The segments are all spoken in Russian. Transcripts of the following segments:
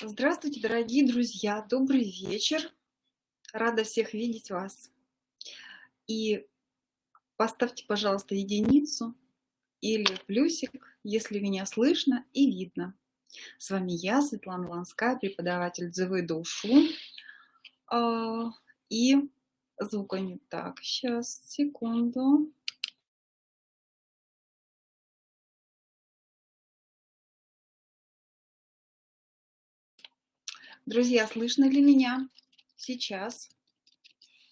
Здравствуйте, дорогие друзья! Добрый вечер! Рада всех видеть вас. И поставьте, пожалуйста, единицу или плюсик, если меня слышно и видно. С вами я, Светлана Ланская, преподаватель Дзывы Душу. А, и звука не так. Сейчас, секунду. Друзья, слышно ли меня сейчас?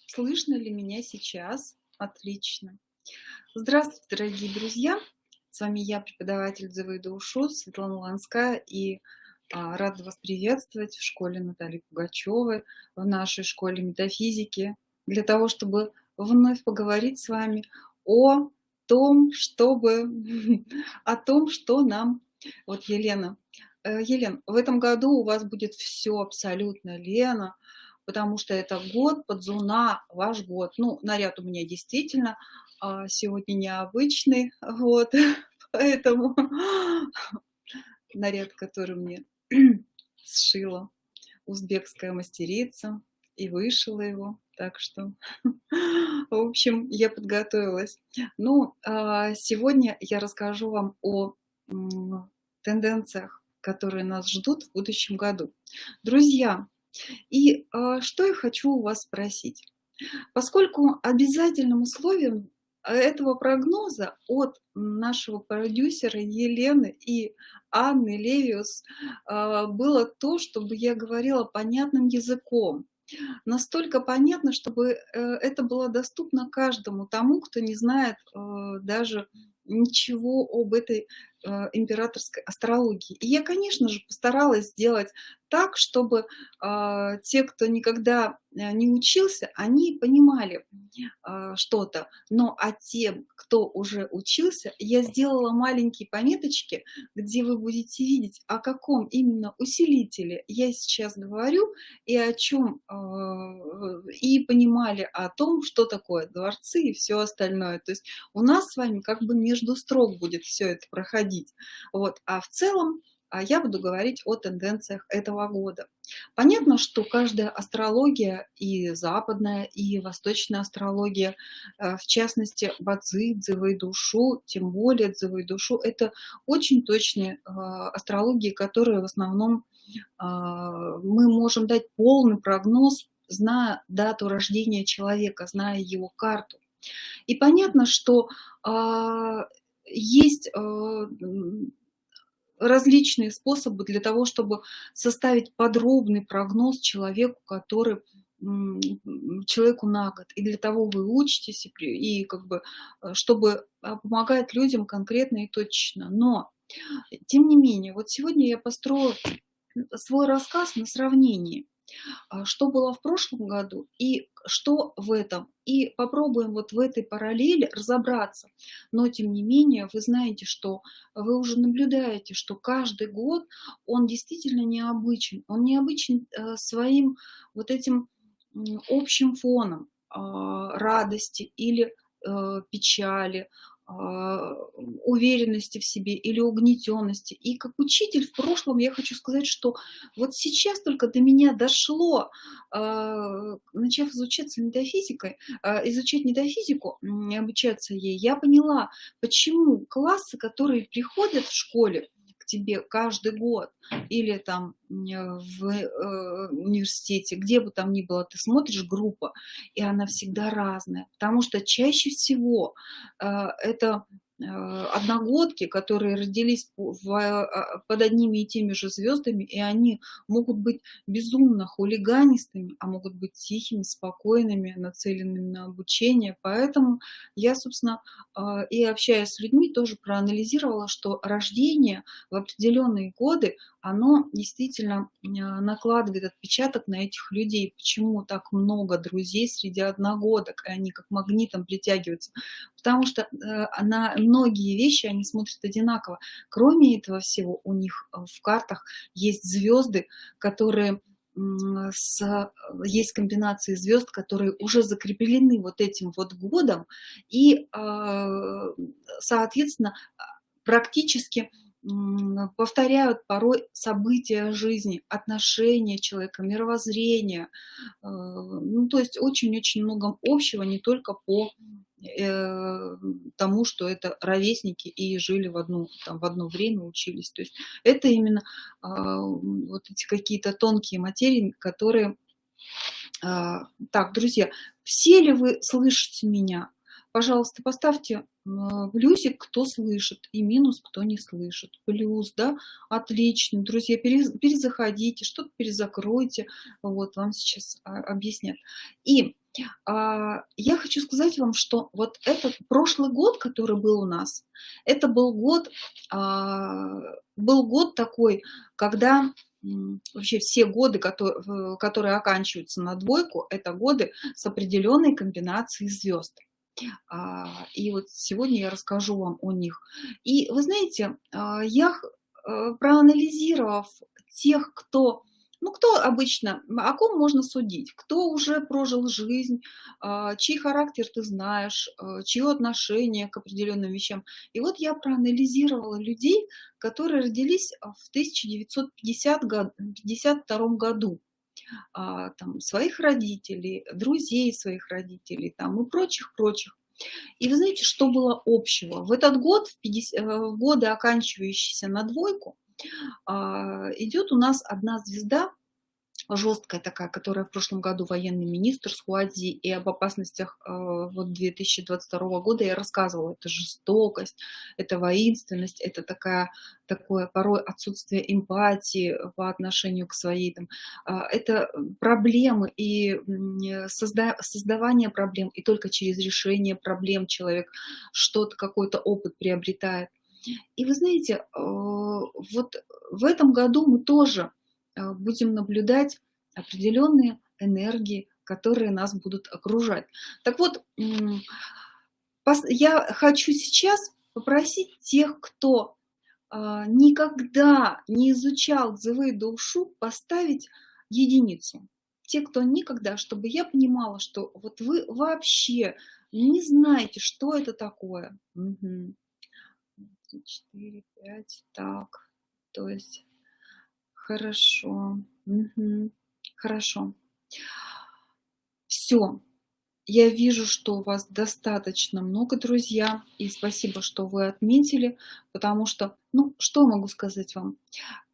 Слышно ли меня сейчас? Отлично. Здравствуйте, дорогие друзья! С вами я, преподаватель Дзевы Душу, Светлана Ланская, и а, рада вас приветствовать в школе Натальи Пугачевой, в нашей школе метафизики, для того, чтобы вновь поговорить с вами о том, чтобы, о том, что нам, вот Елена Елен, в этом году у вас будет все абсолютно, Лена, потому что это год подзуна, ваш год. Ну, наряд у меня действительно а, сегодня необычный, вот, поэтому наряд, который мне сшила узбекская мастерица и вышила его, так что, в общем, я подготовилась. Ну, а, сегодня я расскажу вам о тенденциях которые нас ждут в будущем году. Друзья, и э, что я хочу у вас спросить. Поскольку обязательным условием этого прогноза от нашего продюсера Елены и Анны Левиус э, было то, чтобы я говорила понятным языком. Настолько понятно, чтобы э, это было доступно каждому тому, кто не знает э, даже ничего об этой э, императорской астрологии. И я, конечно же, постаралась сделать так, чтобы э, те, кто никогда э, не учился, они понимали э, что-то. Но а тем, кто уже учился, я сделала маленькие пометочки, где вы будете видеть, о каком именно усилителе я сейчас говорю и о чем, э, и понимали о том, что такое дворцы и все остальное. То есть у нас с вами как бы между строк будет все это проходить. Вот. А в целом а я буду говорить о тенденциях этого года. Понятно, что каждая астрология, и западная, и восточная астрология, э, в частности, бадзи, дзывы душу, тем более дзывы душу, это очень точные э, астрологии, которые в основном э, мы можем дать полный прогноз, зная дату рождения человека, зная его карту. И понятно, что есть различные способы для того, чтобы составить подробный прогноз человеку, который человеку на год. И для того вы учитесь, и, и как бы, э, чтобы а, помогать людям конкретно и точно. Но, тем не менее, вот сегодня я построю свой рассказ на сравнении. А, что было в прошлом году и что в этом. И попробуем вот в этой параллели разобраться. Но, тем не менее, вы знаете, что вы уже наблюдаете, что каждый год он действительно необычен. Он необычен э, своим вот этим общим фоном а, радости или э, печали, уверенности в себе или угнетенности. И как учитель в прошлом я хочу сказать, что вот сейчас только до меня дошло, а, начав изучаться метафизикой, а, изучать метафизику, обучаться ей, я поняла, почему классы, которые приходят в школе, тебе каждый год или там в э, университете, где бы там ни было, ты смотришь группа, и она всегда разная, потому что чаще всего э, это Э, одногодки, которые родились в, а, под одними и теми же звездами, и они могут быть безумно хулиганистыми, а могут быть тихими, спокойными, нацеленными на обучение. Поэтому я, собственно, а, и общаясь с людьми, тоже проанализировала, что рождение в определенные годы, оно действительно накладывает отпечаток на этих людей. Почему так много друзей среди одногодок, и они как магнитом притягиваются? Потому что э, на многие вещи они смотрят одинаково. Кроме этого всего, у них э, в картах есть звезды, которые с, есть комбинации звезд, которые уже закреплены вот этим вот годом, и, э, соответственно, практически повторяют порой события жизни, отношения человека, мировоззрение. Э, ну, то есть очень-очень много общего, не только по э, тому, что это ровесники и жили в, одну, там, в одно время, учились. То есть это именно а, вот эти какие-то тонкие материи, которые... А, так, друзья, все ли вы слышите меня? Пожалуйста, поставьте плюсик, кто слышит, и минус, кто не слышит. Плюс, да, отлично. Друзья, перезаходите, что-то перезакройте. Вот, вам сейчас а, объяснят. И а, я хочу сказать вам, что вот этот прошлый год, который был у нас, это был год, а, был год такой, когда вообще все годы, которые, которые оканчиваются на двойку, это годы с определенной комбинацией звезд. А, и вот сегодня я расскажу вам о них. И вы знаете, а, я, э, проанализировав тех, кто ну, кто обычно, о ком можно судить? Кто уже прожил жизнь, а, чей характер ты знаешь, чье отношение к определенным вещам. И вот я проанализировала людей, которые родились в 1952 году. Там, своих родителей, друзей своих родителей там, и прочих-прочих. И вы знаете, что было общего? В этот год, в, 50, э, в годы, оканчивающиеся на двойку, а, идет у нас одна звезда, жесткая такая, которая в прошлом году военный министр Суадзи, и об опасностях э, вот 2022 года я рассказывала. Это жестокость, это воинственность, это такая, такое порой отсутствие эмпатии по отношению к своей, там, э, это проблемы и созда, создавание проблем, и только через решение проблем человек что-то, какой-то опыт приобретает. И вы знаете, э, вот в этом году мы тоже Э, будем наблюдать определенные энергии, которые нас будут окружать. Так вот, я хочу сейчас попросить тех, кто а, никогда не изучал Зевы Душу, поставить единицу. Те, кто никогда, чтобы я понимала, что вот вы вообще не знаете, что это такое. Угу. 4, 5, так. То есть Хорошо. Угу. Хорошо. Все. Я вижу, что у вас достаточно много друзья, и спасибо, что вы отметили, потому что, ну, что могу сказать вам?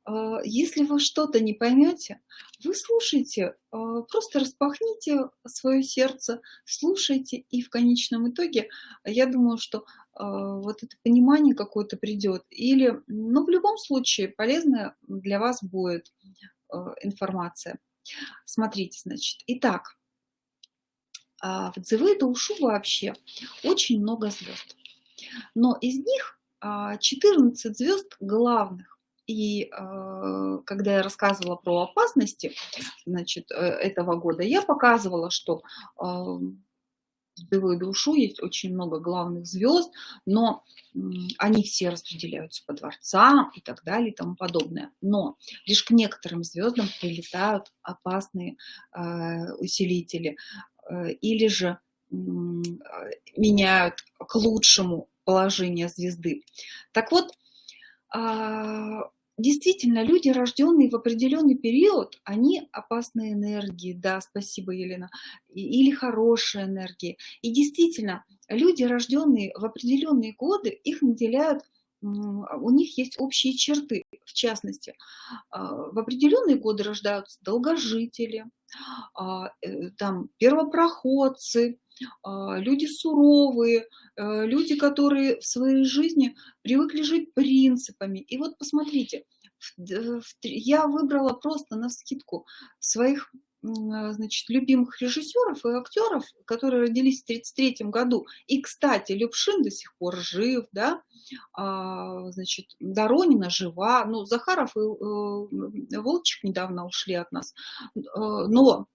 А, если вы что-то не поймете, вы слушайте, а, просто распахните свое сердце, слушайте, и в конечном итоге, я думаю, что вот это понимание какое-то придет. Или, ну, в любом случае, полезная для вас будет информация. Смотрите, значит, итак, в Дзивы Ушу вообще очень много звезд. Но из них 14 звезд главных. И когда я рассказывала про опасности значит, э, этого года, я показывала, что Девой душу есть очень много главных звезд, но они все распределяются по дворцам и так далее и тому подобное. Но лишь к некоторым звездам прилетают опасные э, усилители э, или же э, меняют к лучшему положение звезды. Так вот, а, действительно, люди, рожденные в определенный период, они опасные энергии, да, спасибо, Елена, или хорошие энергии. И действительно, люди, рожденные в определенные годы, их наделяют у них есть общие черты, в частности, а, в определенные годы рождаются долгожители, а, э, там первопроходцы, люди суровые, э, люди, которые в своей жизни привыкли жить принципами. И вот посмотрите, я выбрала просто на скидку своих значит, любимых режиссеров и актеров, которые родились в 1933 году. И, кстати, Любшин до сих пор жив, да, а, значит, Доронина жива, ну, Захаров и э, Волчек недавно ушли от нас. Э, но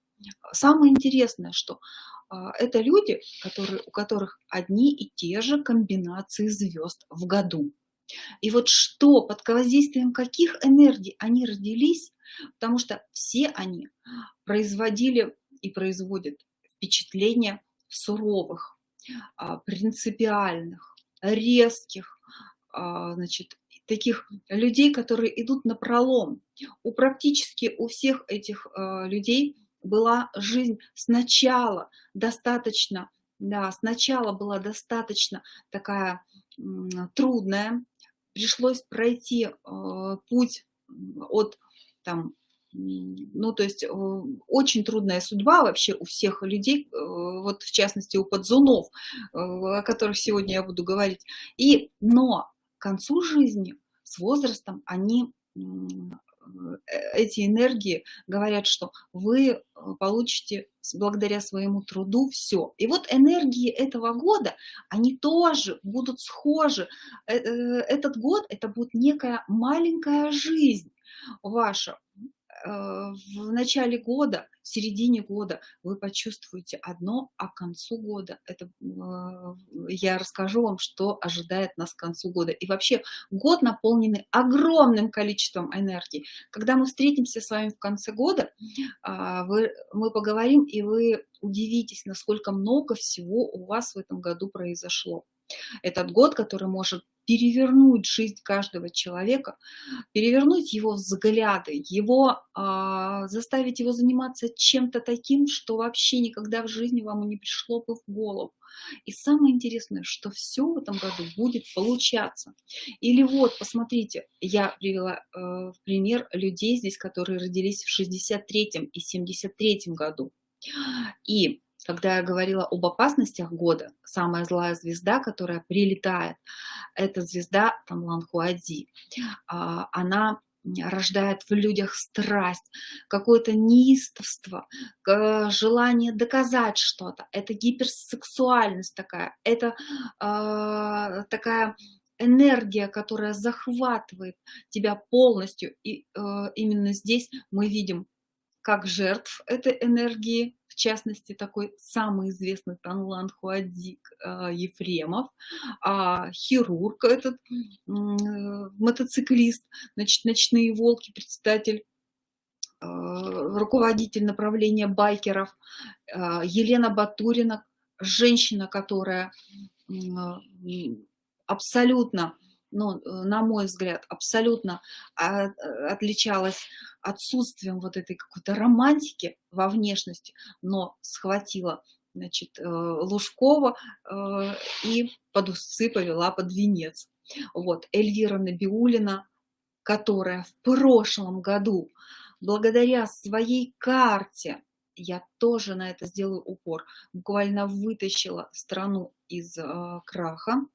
самое интересное, что а, это люди, которые, у которых одни и те же комбинации звезд в году. И вот что, под воздействием каких энергий они родились, потому что все они производили и производят впечатление суровых, а, принципиальных, резких, а, значит, таких людей, которые идут на пролом. У практически у всех этих людей была жизнь сначала достаточно, да, сначала была достаточно такая трудная, пришлось пройти э, путь от там ну, то есть э, очень трудная судьба вообще у всех людей, э, вот в частности у подзунов, э, о которых сегодня я буду говорить. И, но к концу жизни, с возрастом, они эти энергии говорят, что вы получите благодаря своему труду все. И вот энергии этого года, они тоже будут схожи. Этот год, это будет некая маленькая жизнь ваша. Э, в начале года, в середине года вы почувствуете одно, а к концу года это э, я расскажу вам, что ожидает нас к концу года. И вообще год наполненный огромным количеством энергии. Когда мы встретимся с вами в конце года, а, вы, мы поговорим, и вы удивитесь, насколько много всего у вас в этом году произошло. Этот год, который может перевернуть жизнь каждого человека, перевернуть его взгляды, его, а, заставить его заниматься чем-то таким, что вообще никогда в жизни вам не пришло бы в голову. И самое интересное, что все в этом году будет получаться. Или вот, посмотрите, я привела э, в пример людей здесь, которые родились в 63-м и 73-м году. И когда я говорила об опасностях года, самая злая звезда, которая прилетает, это звезда Тамлан Хуади. А, она рождает в людях страсть, какое-то неистовство, желание доказать что-то. Это гиперсексуальность такая, это э, такая энергия, которая захватывает тебя полностью. И э, именно здесь мы видим как жертв этой энергии, в частности, такой самый известный Танлан Хуадик э, Ефремов, а хирург этот, мотоциклист, значит, ночные волки, председатель э, руководитель направления байкеров, э, Елена Батурина, женщина, которая абсолютно ну, э, на мой взгляд, абсолютно а, отличалась отсутствием вот этой какой-то романтики во внешности, но схватила значит, э, Лужкова э, и под усы повела под венец. Вот, Эльвира Набиулина, которая в прошлом году, благодаря своей карте, я тоже на это сделаю упор, буквально вытащила страну из э, краха.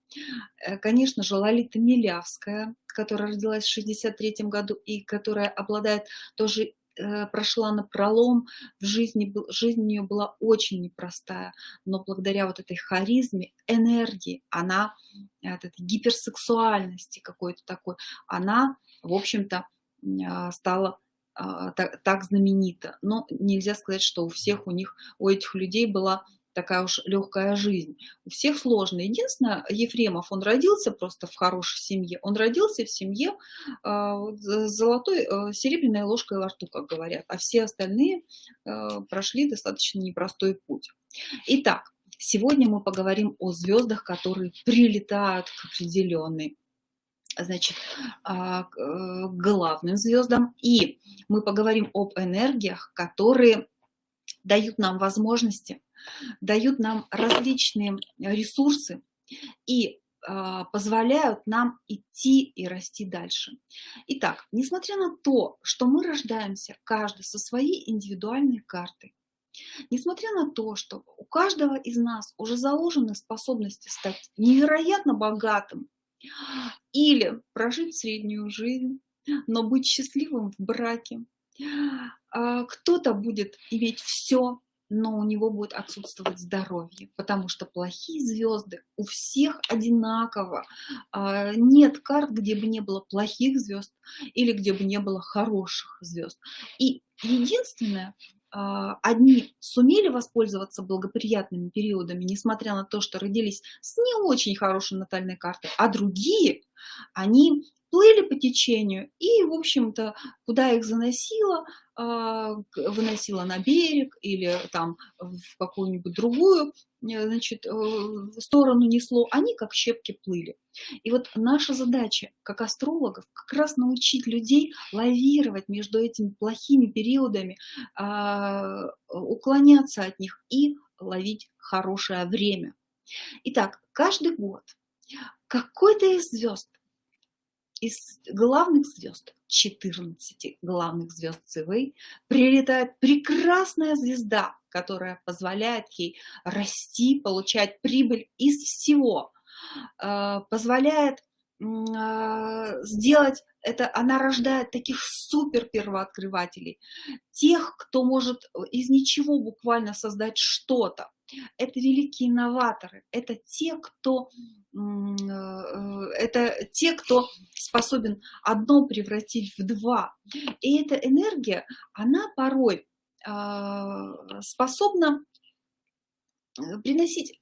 Э, конечно же, Лолита Милявская, которая родилась в 63 году и которая обладает тоже э, прошла на пролом, в жизни, жизнь у нее была очень непростая, но благодаря вот этой харизме, энергии, она, от этой гиперсексуальности какой-то такой, она, в общем-то, стала так, так знаменита. Но нельзя сказать, что у всех у них, у этих людей была такая уж легкая жизнь. У всех сложно. Единственное, Ефремов, он родился просто в хорошей семье. Он родился в семье э, золотой, э, серебряной ложкой во рту, как говорят. А все остальные э, прошли достаточно непростой путь. Итак, сегодня мы поговорим о звездах, которые прилетают к определенной значит, а, э, главным звездам. И мы поговорим об энергиях, которые дают нам возможности, дают нам различные ресурсы и а, позволяют нам идти и расти дальше. Итак, несмотря на то, что мы рождаемся каждый со своей индивидуальной картой, несмотря на то, что у каждого из нас уже заложены способности стать невероятно богатым, или прожить среднюю жизнь, но быть счастливым в браке. А, кто-то будет иметь все, но у него будет отсутствовать здоровье, потому что плохие звезды у всех одинаково. А, нет карт, где бы не было плохих звезд или где бы не было хороших звезд. И единственное, одни сумели воспользоваться благоприятными периодами, несмотря на то, что родились с не очень хорошей натальной картой, а другие, они плыли по течению, и, в общем-то, куда их заносило, а, выносило на берег или там в какую-нибудь другую э, значит, э, сторону несло, они как щепки плыли. И вот наша задача, как астрологов, как раз научить людей лавировать между этими плохими периодами, а, уклоняться от них и ловить хорошее время. Итак, каждый год какой-то из звезд, из главных звезд, 14 главных звезд ЦВ, прилетает прекрасная звезда, которая позволяет ей расти, получать прибыль из всего, э, позволяет э, сделать это, она рождает таких супер первооткрывателей, тех, кто может из ничего буквально создать что-то. Это великие инноваторы, это те, кто Э, это те, кто способен одно превратить в два. И эта энергия, она порой а, способна э, приносить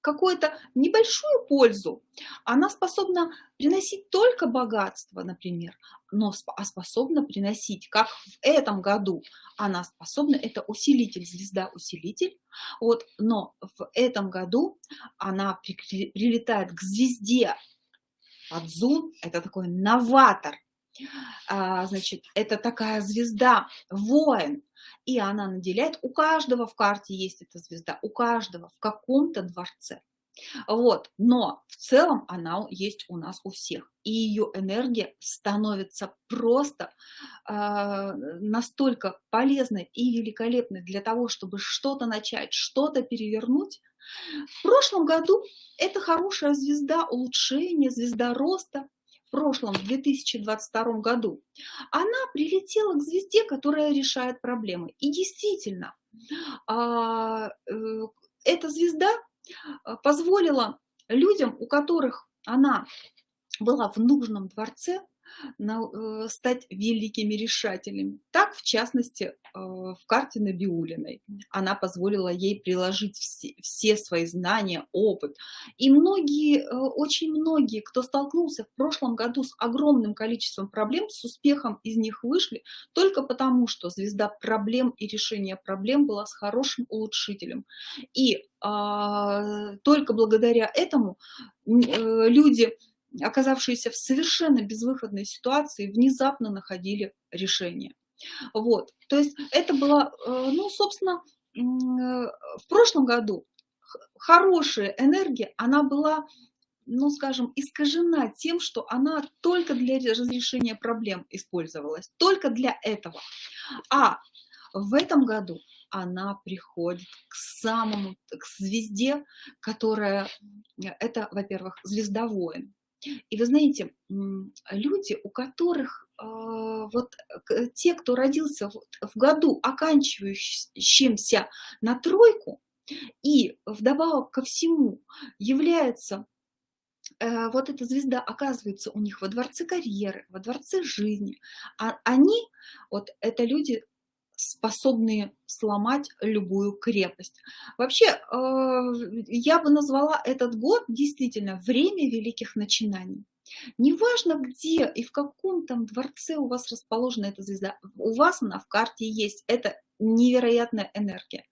какую-то небольшую пользу, она способна приносить только богатство, например, но а способна приносить, как в этом году, она способна, это усилитель, звезда-усилитель, вот, но в этом году она при, прилетает к звезде под зум, это такой новатор, а, значит, это такая звезда, воин, и она наделяет, у каждого в карте есть эта звезда, у каждого в каком-то дворце. Вот, но в целом она есть у нас у всех. И ее энергия становится просто э, настолько полезной и великолепной для того, чтобы что-то начать, что-то перевернуть. В прошлом году это хорошая звезда улучшения, звезда роста, прошлом, в 2022 году, она прилетела к звезде, которая решает проблемы. И действительно, а, э, эта звезда а, позволила людям, у которых она была в нужном дворце, Э, стать великими решателями. Так, в частности, э, в карте Набиулиной. Она позволила ей приложить все, все свои знания, опыт. И многие, э, очень многие, кто столкнулся в прошлом году с огромным количеством проблем, с успехом из них вышли только потому, что звезда проблем и решения проблем была с хорошим улучшителем. И а, только благодаря этому люди оказавшиеся в совершенно безвыходной ситуации, внезапно находили решение. Вот, то есть это было, э, ну, собственно, э, в прошлом году хорошая энергия, она была, ну, скажем, искажена тем, что она только для разрешения проблем использовалась, только для этого. А в этом году она приходит к самому, к звезде, которая, это, во-первых, звезда воин. И вы знаете, люди, у которых а, вот те, кто родился в году, оканчивающимся на тройку, и вдобавок ко всему является э, вот эта звезда оказывается у них во дворце карьеры, во дворце жизни, а они, вот это люди способные сломать любую крепость. Вообще, э, я бы назвала этот год действительно время великих начинаний. Неважно, где и в каком там дворце у вас расположена эта звезда, у вас она в карте есть, это невероятная энергия.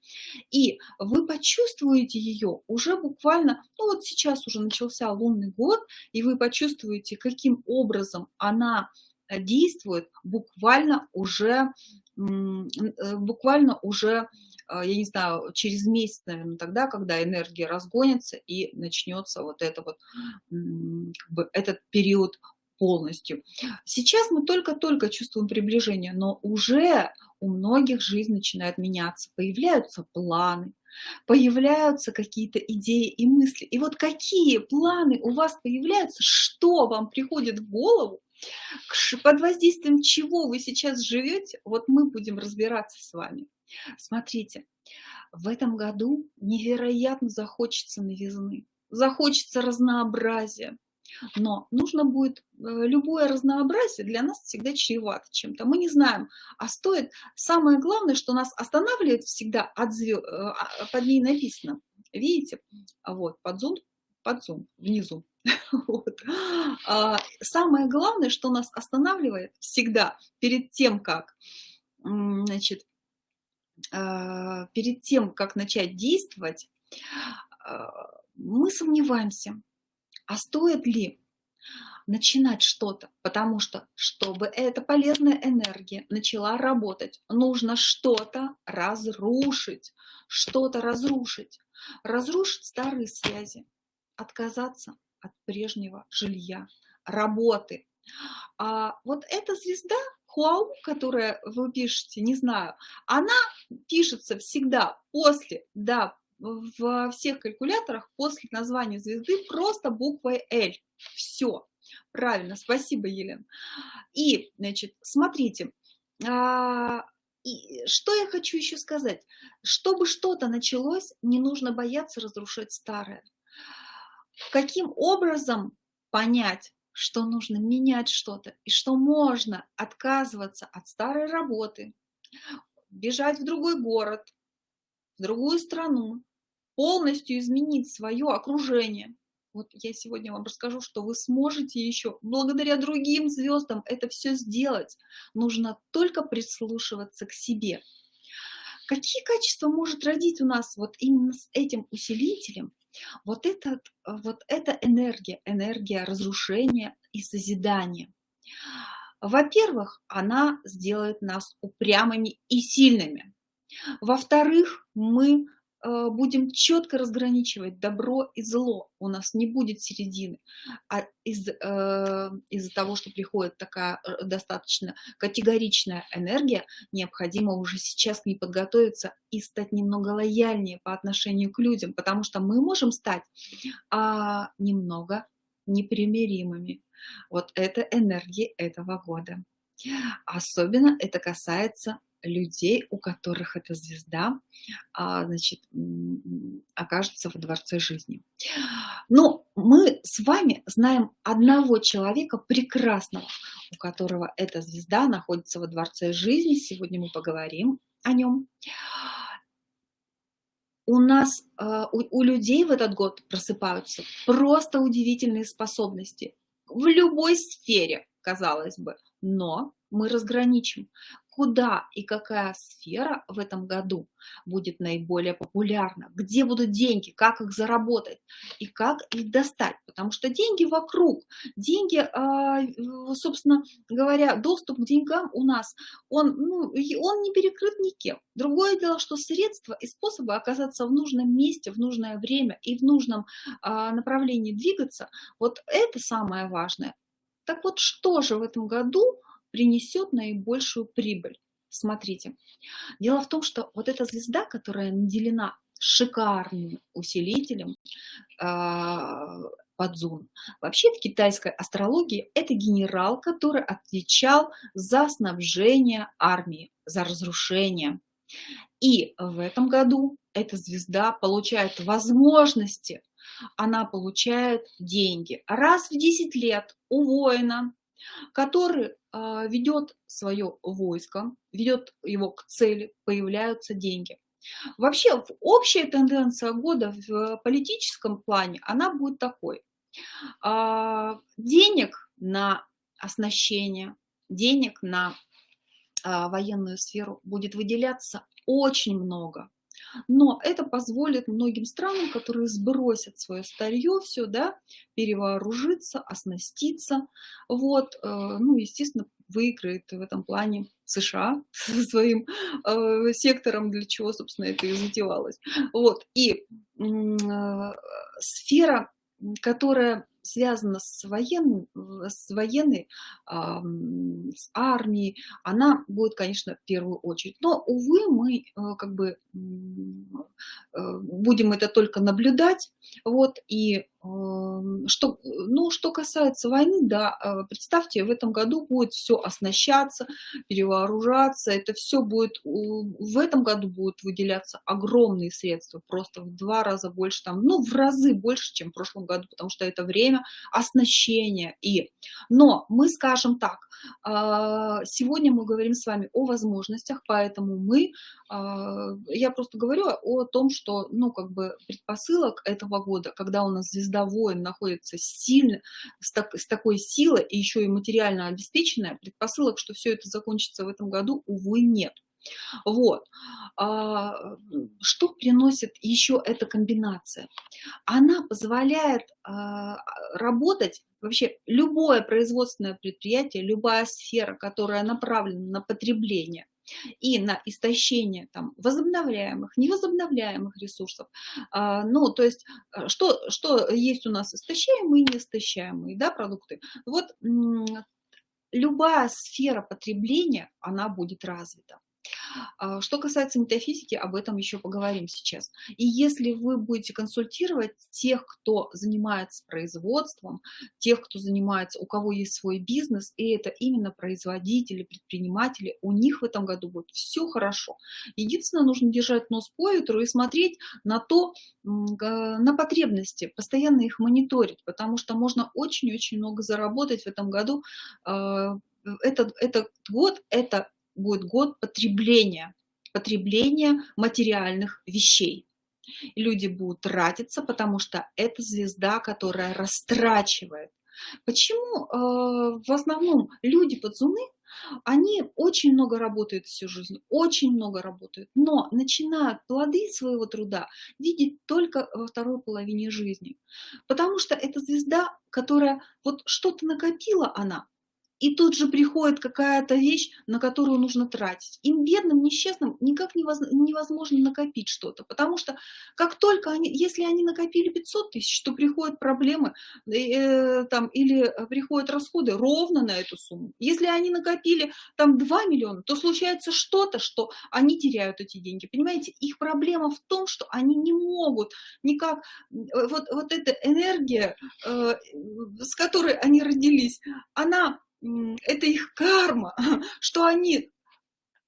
И вы почувствуете ее уже буквально, ну вот сейчас уже начался лунный год, и вы почувствуете, каким образом она действует буквально уже Э, буквально уже, а, я не знаю, через месяц, наверное, тогда, когда энергия разгонится и начнется вот это вот, как бы этот период полностью. Сейчас мы только-только чувствуем приближение, но уже у многих жизнь начинает меняться, появляются планы, появляются какие-то идеи и мысли. И вот какие планы у вас появляются, что вам приходит в голову, под воздействием чего вы сейчас живете, вот мы будем разбираться с вами. Смотрите, в этом году невероятно захочется новизны, захочется разнообразия. Но нужно будет, э, любое разнообразие для нас всегда чревато чем-то. Мы не знаем, а стоит. Самое главное, что нас останавливает всегда от звезд, э, а, под ней написано. Видите? Вот, под зум, под зум, внизу. Вот. А, самое главное, что нас останавливает всегда перед тем, как, значит, а, перед тем, как начать действовать, а, мы сомневаемся, а стоит ли начинать что-то, потому что, чтобы эта полезная энергия начала работать, нужно что-то разрушить, что-то разрушить, разрушить старые связи, отказаться от прежнего жилья, работы. А вот эта звезда, Хуау, которая вы пишете, не знаю, она пишется всегда после, да, во всех калькуляторах после названия звезды просто буквой L. Все. Правильно, спасибо, Елена. И, значит, смотрите, а, и что я хочу еще сказать? Чтобы что-то началось, не нужно бояться разрушать старое. Каким образом понять, что нужно менять что-то и что можно отказываться от старой работы, бежать в другой город, в другую страну, полностью изменить свое окружение. Вот я сегодня вам расскажу, что вы сможете еще благодаря другим звездам это все сделать. Нужно только прислушиваться к себе. Какие качества может родить у нас вот именно с этим усилителем? Вот, этот, вот эта энергия, энергия разрушения и созидания. Во-первых, она сделает нас упрямыми и сильными. Во-вторых, мы будем четко разграничивать добро и зло, у нас не будет середины. А из, э, из-за того, что приходит такая э, достаточно категоричная энергия, необходимо уже сейчас к ней подготовиться и стать немного лояльнее по отношению к людям, потому что мы можем стать а, немного непримиримыми. Вот это энергии этого года. Особенно это касается людей, у которых эта звезда а, значит, окажется во дворце жизни. Но мы с вами знаем одного человека прекрасного, у которого эта звезда находится во дворце жизни. Сегодня мы поговорим о нем. У нас, а, у людей в этот год просыпаются просто удивительные способности в любой сфере, казалось бы, но мы разграничим, куда и какая сфера в этом году будет наиболее популярна, где будут деньги, как их заработать? И как их достать, потому что деньги вокруг, деньги, а, собственно говоря, доступ к деньгам у нас, он, ну, он не перекрыт никем. Другое дело, что средства и способы оказаться в нужном месте, в нужное время и в нужном а, направлении двигаться, вот это самое важное. Так вот, что же в этом году принесет наибольшую прибыль. Смотрите, дело в том, что вот эта звезда, которая наделена шикарным усилителем э, Падзун. Вообще в китайской астрологии это генерал, который отвечал за снабжение армии, за разрушение. И в этом году эта звезда получает возможности, она получает деньги. Раз в 10 лет у воина который а, ведет свое войско, ведет его к цели, появляются деньги. Вообще, общая тенденция года в политическом плане, она будет такой. А, денег на оснащение, денег на а, военную сферу будет выделяться очень много. Но это позволит многим странам, которые сбросят свое старье, все, да, перевооружиться, оснаститься. Вот, э, ну, естественно, выиграет в этом плане США со своим э, сектором, для чего, собственно, это и затевалось. Вот, и э, сфера, которая связана с, воен, с военной, с армией, она будет, конечно, в первую очередь. Но, увы, мы э, как бы э, будем это только наблюдать. Вот, и что, ну, что касается войны, да, э, представьте, в этом году будет все оснащаться, перевооружаться, это все будет, в этом году будут выделяться огромные средства, просто в два раза больше, там, ну, в разы больше, чем в прошлом году, потому что это время оснащения. И, но мы скажем так, а, сегодня мы говорим с вами о возможностях, поэтому мы, а, я просто говорю о том, что, ну, как бы предпосылок этого года, когда у нас звезда звезда воин находится сильно, с, так, с такой силой и еще и материально обеспеченная, предпосылок, что все это закончится в этом году, увы, нет. Вот. А, что приносит еще эта комбинация? Она позволяет а, работать вообще любое производственное предприятие, любая сфера, которая направлена на потребление, и на истощение там, возобновляемых, невозобновляемых ресурсов. А, ну, то есть, что, что есть у нас истощаемые и неистощаемые да, продукты. Вот любая сфера потребления, она будет развита. А, что касается метафизики, об этом еще поговорим сейчас. И если вы будете консультировать тех, кто занимается производством, тех, кто занимается, у кого есть свой бизнес, и это именно производители, предприниматели, у них в этом году будет все хорошо. Единственное, нужно держать нос по ветру и смотреть на то, на потребности, постоянно их мониторить, потому что можно очень-очень много заработать в этом году. А, этот, этот год – это будет год потребления, потребления материальных вещей. Люди будут тратиться, потому что это звезда, которая растрачивает. Почему э, в основном люди подзуны, они очень много работают всю жизнь, очень много работают, но начинают плоды своего труда видеть только во второй половине жизни. Потому что это звезда, которая вот что-то накопила она, и тут же приходит какая-то вещь, на которую нужно тратить. Им, бедным, несчастным, никак невозможно накопить что-то, потому что как только они, если они накопили 500 тысяч, то приходят проблемы э, там, или приходят расходы ровно на эту сумму. Если они накопили там 2 миллиона, то случается что-то, что они теряют эти деньги. Понимаете, их проблема в том, что они не могут никак, вот, вот эта энергия, э, с которой они родились, она это их карма, что они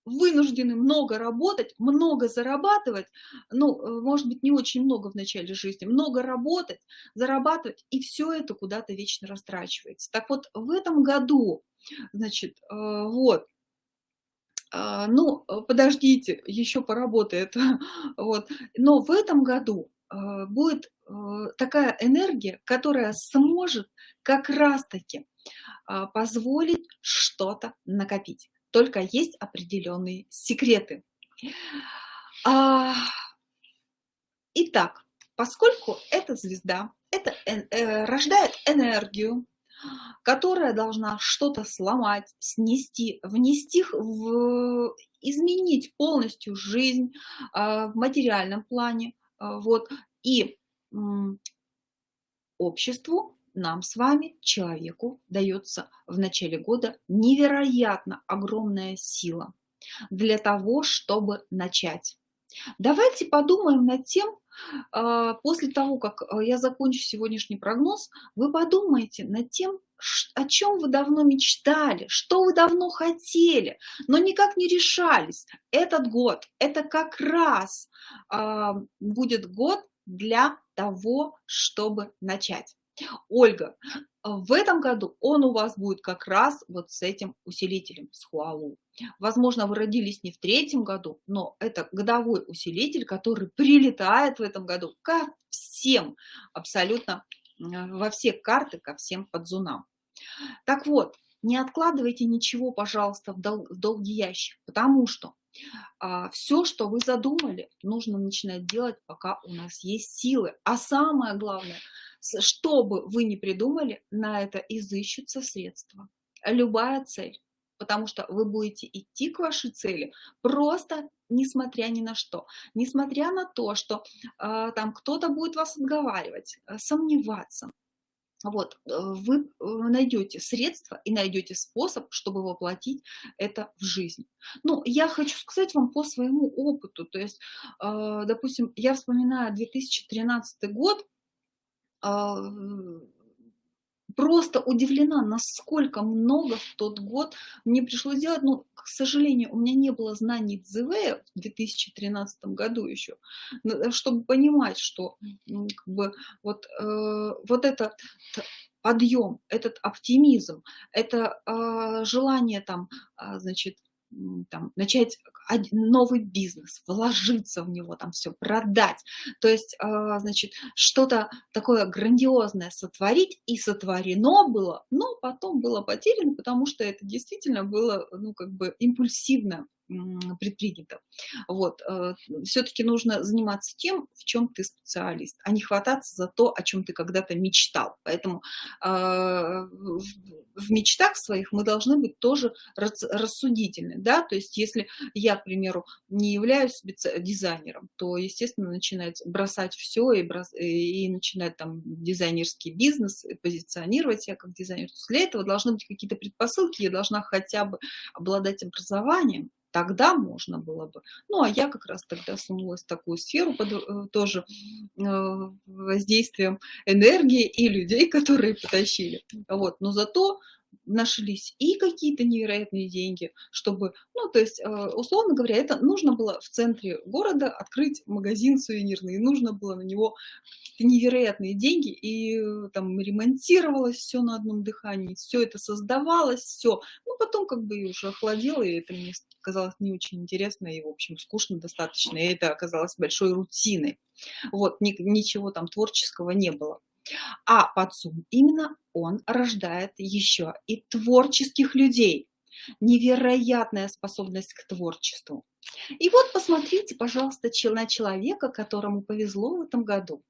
вынуждены много работать, много зарабатывать, ну, э, может быть, не очень много в начале жизни, много работать, зарабатывать, и все это куда-то вечно растрачивается. Так вот, в этом году, значит, э, вот, а, ну, подождите, еще поработает, вот, но в этом году э, будет такая энергия, которая сможет как раз-таки а, позволить что-то накопить. Только есть определенные секреты. А, итак, поскольку эта звезда это э, рождает энергию, которая должна что-то сломать, снести, внести в изменить полностью жизнь а, в материальном плане, вот, и обществу нам с вами, человеку, дается в начале года невероятно огромная сила для того, чтобы начать. Давайте подумаем над тем, а, после того, как а, я закончу сегодняшний прогноз, вы подумайте над тем, о чем вы давно мечтали, что вы давно хотели, но никак не решались. Этот год, это как раз а, будет год для того, чтобы начать. Ольга, в этом году он у вас будет как раз вот с этим усилителем, с Хуалу. Возможно, вы родились не в третьем году, но это годовой усилитель, который прилетает в этом году ко всем, абсолютно во все карты, ко всем подзунам. Так вот, не откладывайте ничего, пожалуйста, в, дол в долгий ящик, потому что а, все, что вы задумали, нужно начинать делать, пока у нас есть силы. А самое главное – что бы вы ни придумали, на это изыщутся средства. Любая цель. Потому что вы будете идти к вашей цели просто несмотря ни на что. Несмотря на то, что э, там кто-то будет вас отговаривать, э, сомневаться. Вот, э, вы э, найдете средства и найдете способ, чтобы воплотить это в жизнь. Ну, я хочу сказать вам по своему опыту. То есть, допустим, я вспоминаю 2013 год, просто удивлена, насколько много в тот год мне пришлось делать. Но, к сожалению, у меня не было знаний ЦЗВ в 2013 году еще, чтобы понимать, что ну, как бы, вот, э, вот этот подъем, этот оптимизм, это э, желание там, э, значит, там, начать новый бизнес, вложиться в него, там все продать. То есть, а, значит, что-то такое грандиозное сотворить, и сотворено было, но потом было потеряно, потому что это действительно было, ну, как бы импульсивно предпринято. Вот. Э, Все-таки нужно заниматься тем, в чем ты специалист, а не хвататься за то, о чем ты когда-то мечтал. Поэтому э, в мечтах своих мы должны быть тоже рассудительны. Да? То есть если я, к примеру, не являюсь дизайнером, то, естественно, начинать бросать все и, брос... и начинать там дизайнерский бизнес, позиционировать себя как дизайнер. Для этого должны быть какие-то предпосылки, я должна хотя бы обладать образованием, тогда можно было бы. Ну, а я как раз тогда сунулась в такую сферу под э, тоже э, воздействием энергии и людей, которые потащили. Вот. Но зато нашлись и какие-то невероятные деньги, чтобы, ну, то есть, э, условно говоря, это нужно было в центре города открыть магазин сувенирный, нужно было на него невероятные деньги, и э, там ремонтировалось все на одном дыхании, все это создавалось, все. Ну, потом как бы уже охладело, и это мне казалось не очень интересно, и, в общем, скучно достаточно, и это оказалось большой рутиной. Вот, ни, ничего там творческого не было. А подсум именно он рождает еще и творческих людей. Невероятная способность к творчеству. И вот посмотрите, пожалуйста, на человека, которому повезло в этом году.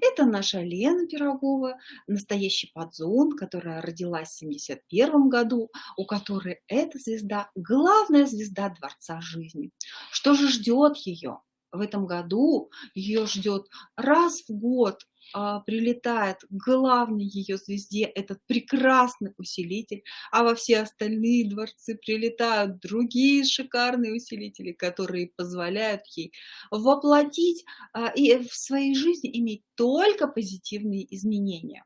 Это наша Лена Пирогова, настоящий подзон, которая родилась в 71 году, у которой эта звезда – главная звезда Дворца жизни. Что же ждет ее? В этом году ее ждет раз в год а, прилетает к главной ее звезде этот прекрасный усилитель, а во все остальные дворцы прилетают другие шикарные усилители, которые позволяют ей воплотить а, и в своей жизни иметь только позитивные изменения.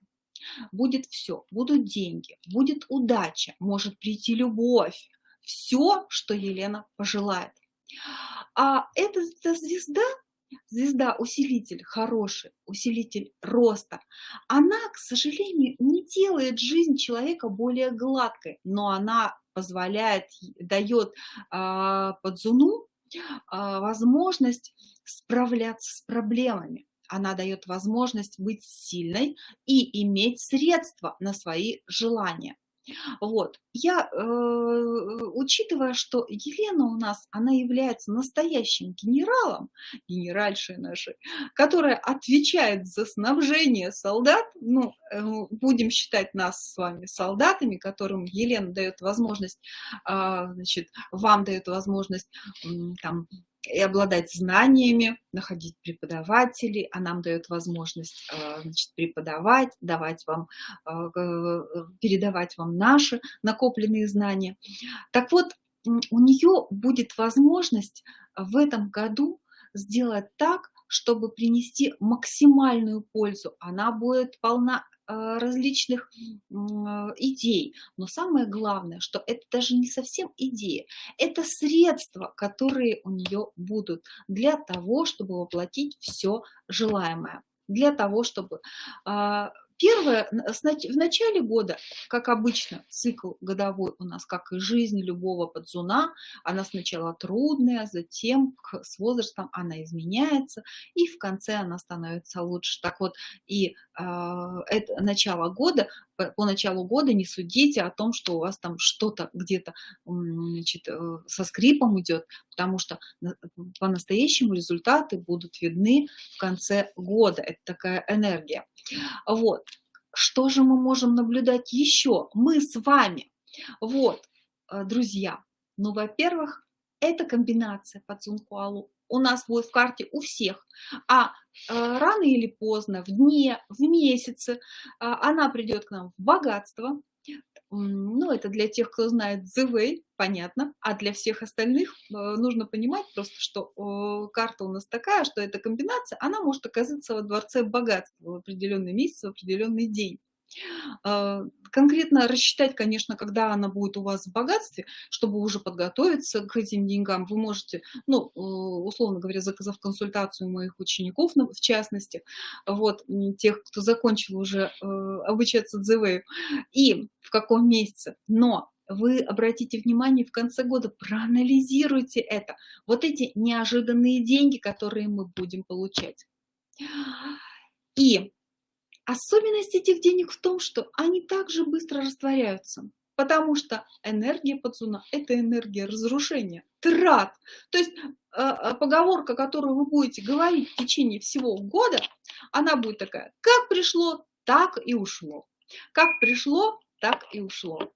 Будет все, будут деньги, будет удача, может прийти любовь, все, что Елена пожелает. А эта, звезда звезда усилитель хороший, усилитель роста, она, к сожалению, не делает жизнь человека более гладкой, но она позволяет, дает э, подзуну э, возможность справляться с проблемами. Она дает возможность быть сильной и иметь средства на свои желания. Вот. Я, э, учитывая, что Елена у нас, она является настоящим генералом, генеральшей нашей, которая отвечает за снабжение солдат, ну, э, будем считать нас с вами солдатами, которым Елена дает возможность, э, значит, вам дает возможность э, там, и обладать знаниями, находить преподавателей, а нам дает возможность э, значит, преподавать, давать вам, э, передавать вам наши накопленные знания. Так вот, у нее будет возможность в этом году сделать так, чтобы принести максимальную пользу. Она будет полна различных идей. Но самое главное, что это даже не совсем идея, это средства, которые у нее будут для того, чтобы воплотить все желаемое для того, чтобы а, Первое, в начале года, как обычно, цикл годовой у нас, как и жизнь любого подзуна, она сначала трудная, затем с возрастом она изменяется, и в конце она становится лучше. Так вот, и э, это начало года, по, по началу года не судите о том, что у вас там что-то где-то значит, э, со скрипом идет, потому что по-настоящему результаты будут видны в конце года. Это такая энергия. Вот. Что же мы можем наблюдать еще? Мы с вами. Вот, э, друзья. Ну, во-первых, это комбинация по Цункуалу у нас будет в карте у всех. А э, рано или поздно, в дне, в месяце, э, она придет к нам в богатство, ну, это для тех, кто знает The Way, понятно. А для всех остальных э, нужно понимать просто, что карта у нас такая, что эта комбинация, она может оказаться во дворце богатства в определенный месяц, в определенный день. А, конкретно рассчитать, конечно, когда она будет у вас в богатстве, чтобы уже подготовиться к этим деньгам, вы можете, ну, э, условно говоря, заказав консультацию моих учеников, в частности, вот, тех, кто закончил уже э, обучаться дзивею, и в каком месяце. Но вы обратите внимание в конце года, проанализируйте это. Вот эти неожиданные деньги, которые мы будем получать. И особенность этих денег в том, что они также быстро растворяются. Потому что энергия подсуна – это энергия разрушения, трат. То есть э, э, поговорка, которую вы будете говорить в течение всего года, она будет такая, как пришло, так и ушло. Как пришло, так и ушло.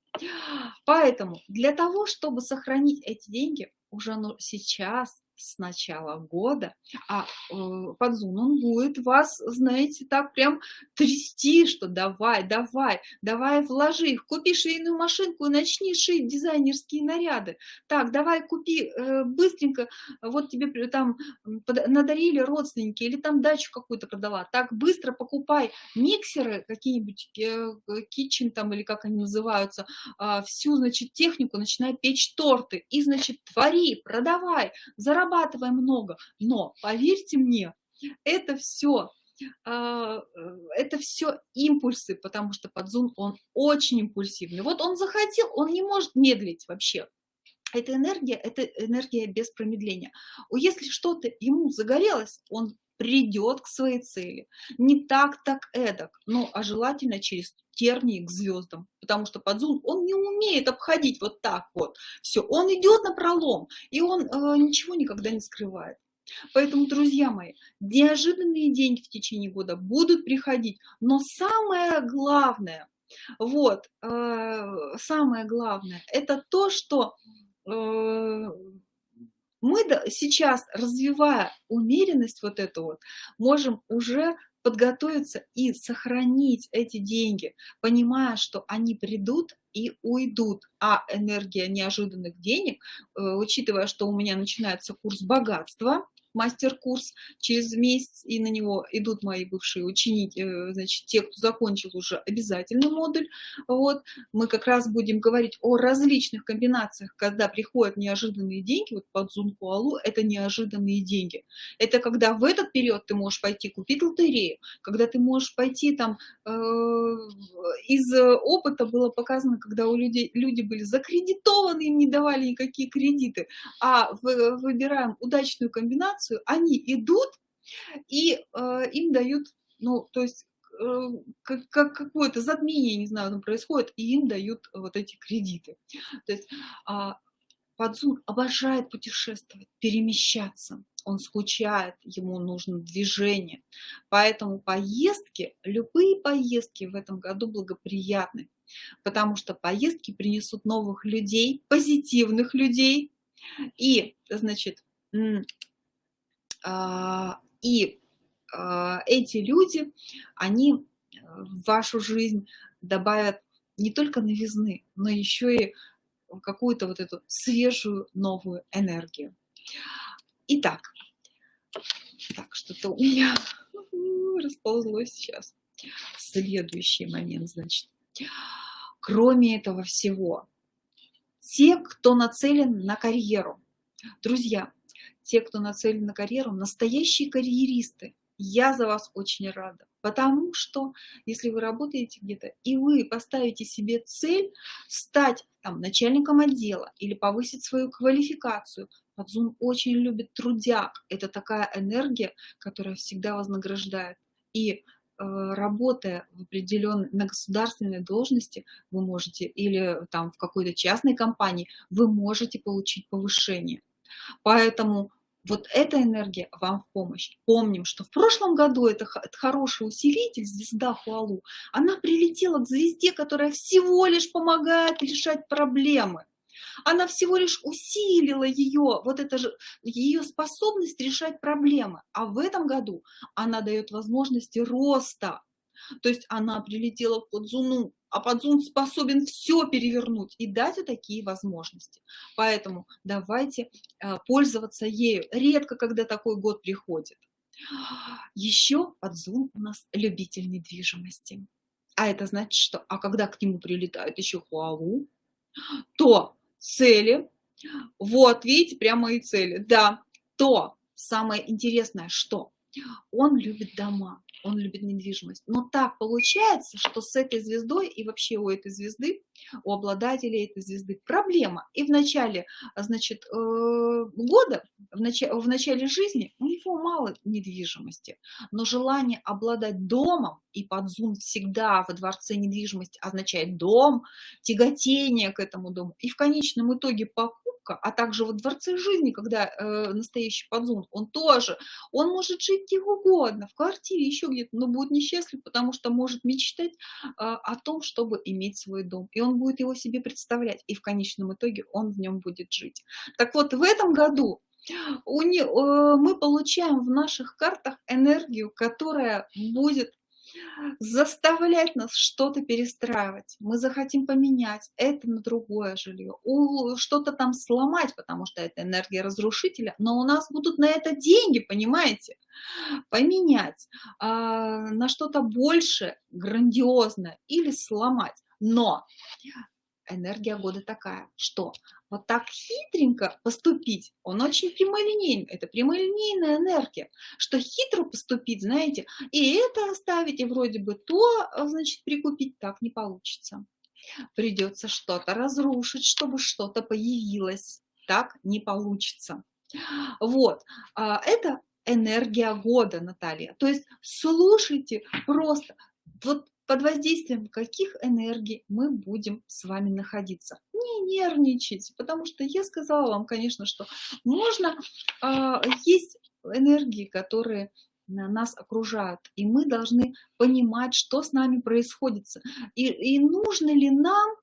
Поэтому для того, чтобы сохранить эти деньги, уже ну, сейчас с начала года, а э, подзун, он будет вас, знаете, так прям трясти, что давай, давай, давай вложи их, купи швейную машинку и начни шить дизайнерские наряды. Так, давай купи э, быстренько, вот тебе там надарили родственники или там дачу какую-то продала, так быстро покупай миксеры какие-нибудь, э, kitchen там или как они называются, э, всю, значит, технику, начинай печь торты. И, значит, твори, продавай, зарабатывай зарабатывай много, но поверьте мне, это все а, это все импульсы, потому что подзун, он очень импульсивный. Вот он захотел, он не может медлить вообще. Эта энергия, это энергия без промедления. Если что-то ему загорелось, он придет к своей цели. Не так, так эдак, но а желательно через тернии к звездам, потому что подзум, он не умеет обходить вот так вот. Все, он идет на пролом, и он э, ничего никогда не скрывает. Поэтому, друзья мои, неожиданные деньги в течение года будут приходить, но самое главное, вот, э, самое главное, это то, что э, мы сейчас, развивая умеренность вот эту вот, можем уже подготовиться и сохранить эти деньги, понимая, что они придут и уйдут. А энергия неожиданных денег, э, учитывая, что у меня начинается курс богатства, мастер-курс через месяц, и на него идут мои бывшие ученики, э, значит, те, кто закончил уже обязательный модуль. Вот. Мы как раз будем говорить о различных комбинациях, когда приходят неожиданные деньги, вот под Зункуалу это неожиданные деньги. Это когда в этот период ты можешь пойти купить лотерею, когда ты можешь пойти там, э, из опыта было показано, когда у людей люди были закредитованы, им не давали никакие кредиты, а выбираем удачную комбинацию, информацию, они идут и э, им дают, ну, то есть э, как, как какое-то затмение, не знаю, там происходит, и им дают вот эти кредиты. То есть э, Подзун обожает путешествовать, перемещаться. Он скучает, ему нужно движение. Поэтому поездки, любые поездки в этом году благоприятны. Потому что поездки принесут новых людей, позитивных людей. И, значит, а, и а, эти люди, они э, в вашу жизнь добавят не только новизны, но еще и какую-то вот эту свежую новую энергию. Итак, так, что-то у меня расползлось сейчас. Следующий момент, значит. Кроме этого всего, те, кто нацелен на карьеру, друзья, те, кто нацелен на карьеру, настоящие карьеристы. Я за вас очень рада, потому что если вы работаете где-то и вы поставите себе цель стать там, начальником отдела или повысить свою квалификацию, Подзум очень любит трудяг. Это такая энергия, которая всегда вознаграждает. И э, работая в определенной, на государственной должности, вы можете, или там в какой-то частной компании, вы можете получить повышение. Поэтому вот эта энергия вам в помощь. Помним, что в прошлом году это, хороший усилитель, звезда Хуалу, она прилетела к звезде, которая всего лишь помогает решать проблемы. Она всего лишь усилила ее, вот это же, ее способность решать проблемы. А в этом году она дает возможности роста. То есть она прилетела в Подзуну, а подзун способен все перевернуть и дать вот такие возможности. Поэтому давайте э, пользоваться ею. Редко, когда такой год приходит. Еще подзун у нас любитель недвижимости. А это значит, что, а когда к нему прилетает еще хуалу, то цели, вот, видите, прямо и цели, да, то самое интересное, что он любит дома, он любит недвижимость. Но так получается, что с этой звездой и вообще у этой звезды, у обладателей этой звезды проблема. И в начале, значит, э, года, в начале, в начале жизни у него мало недвижимости, но желание обладать домом, и подзум всегда во дворце недвижимости означает дом, тяготение к этому дому, и в конечном итоге покупка, а также во дворце жизни, когда э, настоящий подзум, он тоже, он может жить где угодно, в квартире, еще где-то, но будет несчастлив, потому что может мечтать э, о том, чтобы иметь свой дом. И он будет его себе представлять, и в конечном итоге он в нем будет жить. Так вот, в этом году у не, э, мы получаем в наших картах энергию, которая будет заставлять нас что-то перестраивать. Мы захотим поменять это на другое жилье, что-то там сломать, потому что это энергия разрушителя, но у нас будут на это деньги, понимаете? Поменять а, на что-то больше, грандиозное или сломать. Но энергия года такая, что вот так хитренько поступить, он очень прямолинейный, это прямолинейная энергия, что хитро поступить, знаете, и это оставить, и вроде бы то, значит, прикупить так не получится. Придется что-то разрушить, чтобы что-то появилось, так не получится. Вот, а, это энергия года, Наталья. То есть слушайте просто, вот под воздействием каких энергий мы будем с вами находиться. Не нервничайте, потому что я сказала вам, конечно, что можно, э, есть энергии, которые нас окружают, и мы должны понимать, что с нами происходит, и, и нужно ли нам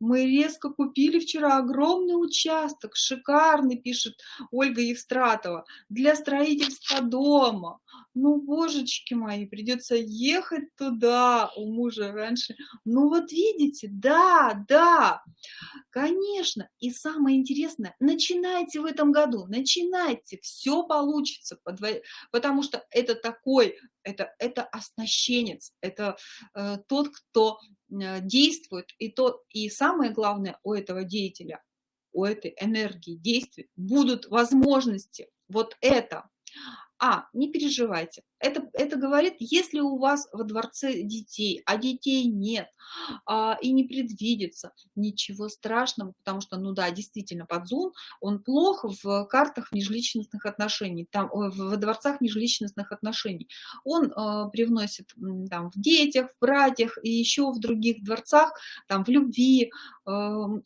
мы резко купили вчера огромный участок, шикарный, пишет Ольга Евстратова, для строительства дома. Ну, божечки мои, придется ехать туда у мужа раньше. Ну, вот видите, да, да, конечно. И самое интересное, начинайте в этом году, начинайте, все получится, потому что это такой, это, это оснащенец, это э, тот, кто э, действует, и, то, и самое главное у этого деятеля, у этой энергии действий будут возможности. Вот это а, не переживайте. Это, это говорит, если у вас во дворце детей, а детей нет, а, и не предвидится, ничего страшного, потому что, ну да, действительно, подзум, он плохо в картах межличностных отношений, там, в дворцах межличностных отношений. Он э, привносит там, в детях, в братьях и еще в других дворцах, там, в любви. Э,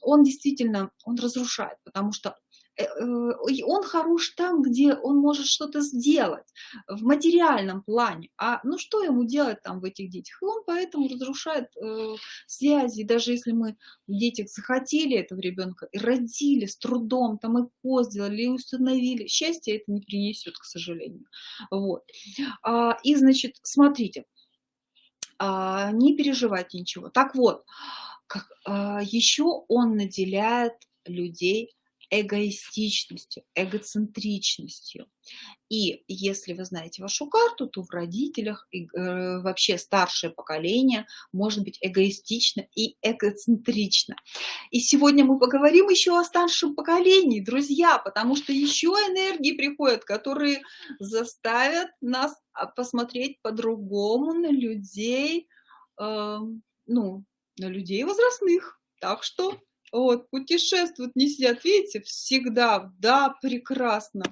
он действительно, он разрушает, потому что он хорош там, где он может что-то сделать в материальном плане. А ну что ему делать там в этих детях? И он поэтому разрушает э, связи. даже если мы в детях захотели этого ребенка и родили с трудом, там и ко сделали, и установили, счастье это не принесет, к сожалению. Вот. А, и значит, смотрите, а, не переживайте ничего. Так вот, как, а, еще он наделяет людей эгоистичностью, эгоцентричностью. И если вы знаете вашу карту, то в родителях и, э, вообще старшее поколение может быть эгоистично и эгоцентрично. И сегодня мы поговорим еще о старшем поколении, друзья, потому что еще энергии приходят, которые заставят нас а, посмотреть по-другому на людей, э, ну, на людей возрастных. Так что вот, путешествуют, не сидят, видите, всегда, да, прекрасно.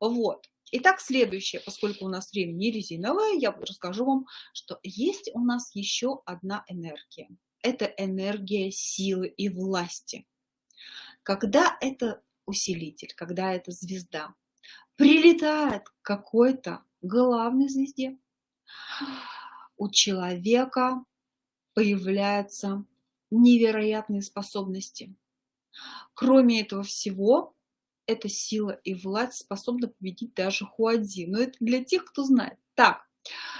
Вот. Итак, следующее, поскольку у нас время не резиновое, я расскажу вам, что есть у нас еще одна энергия. Это энергия силы и власти. Когда это усилитель, когда это звезда, прилетает к какой-то главной звезде, у человека появляется невероятные способности. Кроме этого всего, эта сила и власть способна победить даже Хуадзи. Но это для тех, кто знает. Так,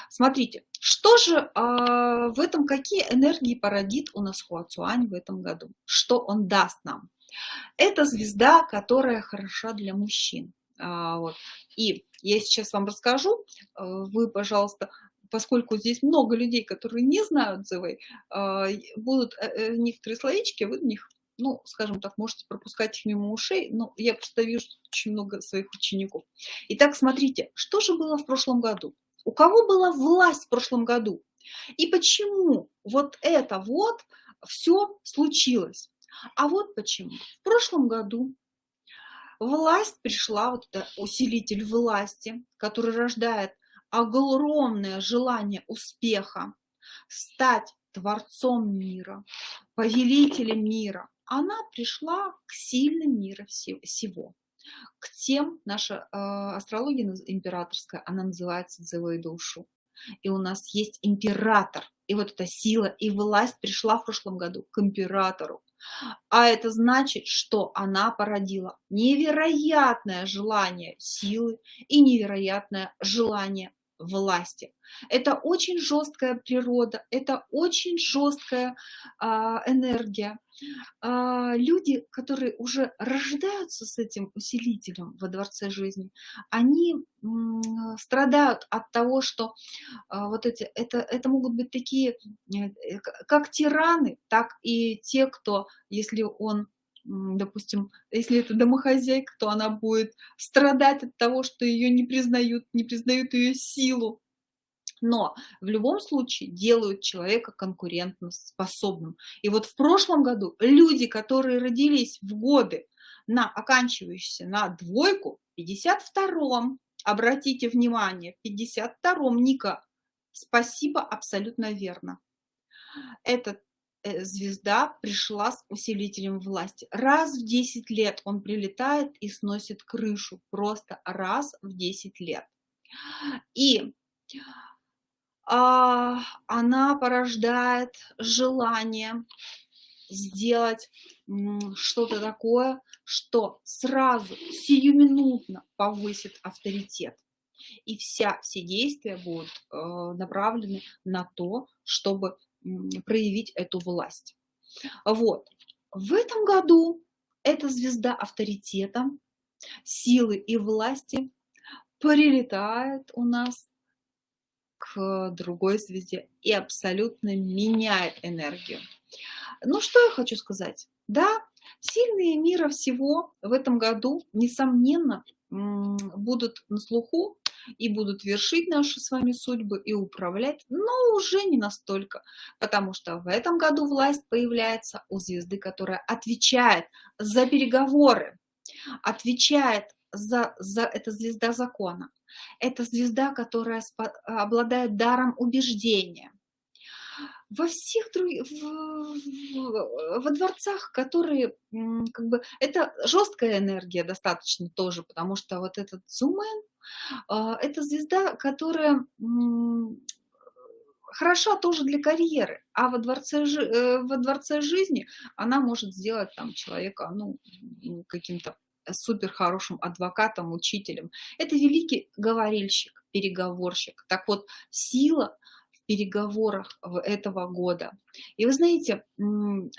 смотрите, что же а, в этом, какие энергии породит у нас Хуацуань в этом году? Что он даст нам? Это звезда, которая хороша для мужчин. А, вот. И я сейчас вам расскажу, а, вы, пожалуйста, поскольку здесь много людей, которые не знают ЗВ, а, будут э, э, некоторые словечки, вы в них, ну, скажем так, можете пропускать их мимо ушей, но я просто вижу очень много своих учеников. Итак, смотрите, что же было в прошлом году? У кого была власть в прошлом году? И почему вот это вот все случилось? А вот почему. В прошлом году власть пришла, вот это усилитель власти, который рождает огромное желание успеха, стать творцом мира, повелителем мира, она пришла к сильным мира всего. К тем, наша э, астрология императорская, она называется «Дзевой душу». И у нас есть император. И вот эта сила и власть пришла в прошлом году к императору. А это значит, что она породила невероятное желание силы и невероятное желание власти. Это очень жесткая природа, это очень жесткая а, энергия. А, люди, которые уже рождаются с этим усилителем во дворце жизни, они м, страдают от того, что а, вот эти, это, это могут быть такие, э, как тираны, так и те, кто, если он допустим, если это домохозяйка, то она будет страдать от того, что ее не признают, не признают ее силу. Но в любом случае делают человека конкурентно способным. И вот в прошлом году люди, которые родились в годы, на оканчивающиеся на двойку, в 52-м, обратите внимание, в 52-м, Ника, спасибо, абсолютно верно. Этот звезда пришла с усилителем власти. Раз в 10 лет он прилетает и сносит крышу. Просто раз в 10 лет. И а, она порождает желание сделать что-то такое, что сразу, сиюминутно повысит авторитет. И вся, все действия будут э, направлены на то, чтобы проявить эту власть. Вот. В этом году эта звезда авторитета, силы и власти прилетает у нас к другой звезде и абсолютно меняет энергию. Ну, что я хочу сказать? Да, сильные мира всего в этом году, несомненно, будут на слуху и будут вершить наши с вами судьбы и управлять, но уже не настолько, потому что в этом году власть появляется у звезды, которая отвечает за переговоры, отвечает за, за это звезда закона. Это звезда, которая обладает даром убеждения, во всех других, во дворцах, которые, как бы, это жесткая энергия достаточно тоже, потому что вот этот Зумен, а, это звезда, которая хороша тоже для карьеры, а во дворце, э, во дворце жизни она может сделать там человека, ну, каким-то супер хорошим адвокатом, учителем. Это великий говорильщик, переговорщик. Так вот, сила переговорах этого года. И вы знаете,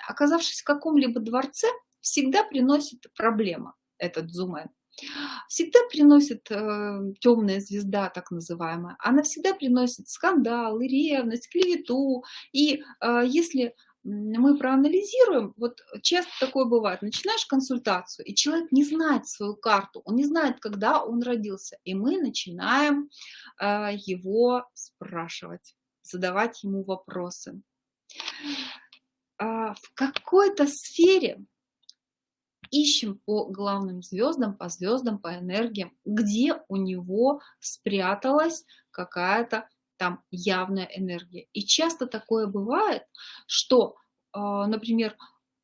оказавшись в каком-либо дворце, всегда приносит проблема этот зумен. Всегда приносит э, темная звезда, так называемая. Она всегда приносит скандалы, ревность, клевету. И э, если мы проанализируем, вот часто такое бывает, начинаешь консультацию, и человек не знает свою карту, он не знает, когда он родился, и мы начинаем э, его спрашивать задавать ему вопросы. А, в какой-то сфере ищем по главным звездам, по звездам, по энергиям, где у него спряталась какая-то там явная энергия. И часто такое бывает, что, а, например,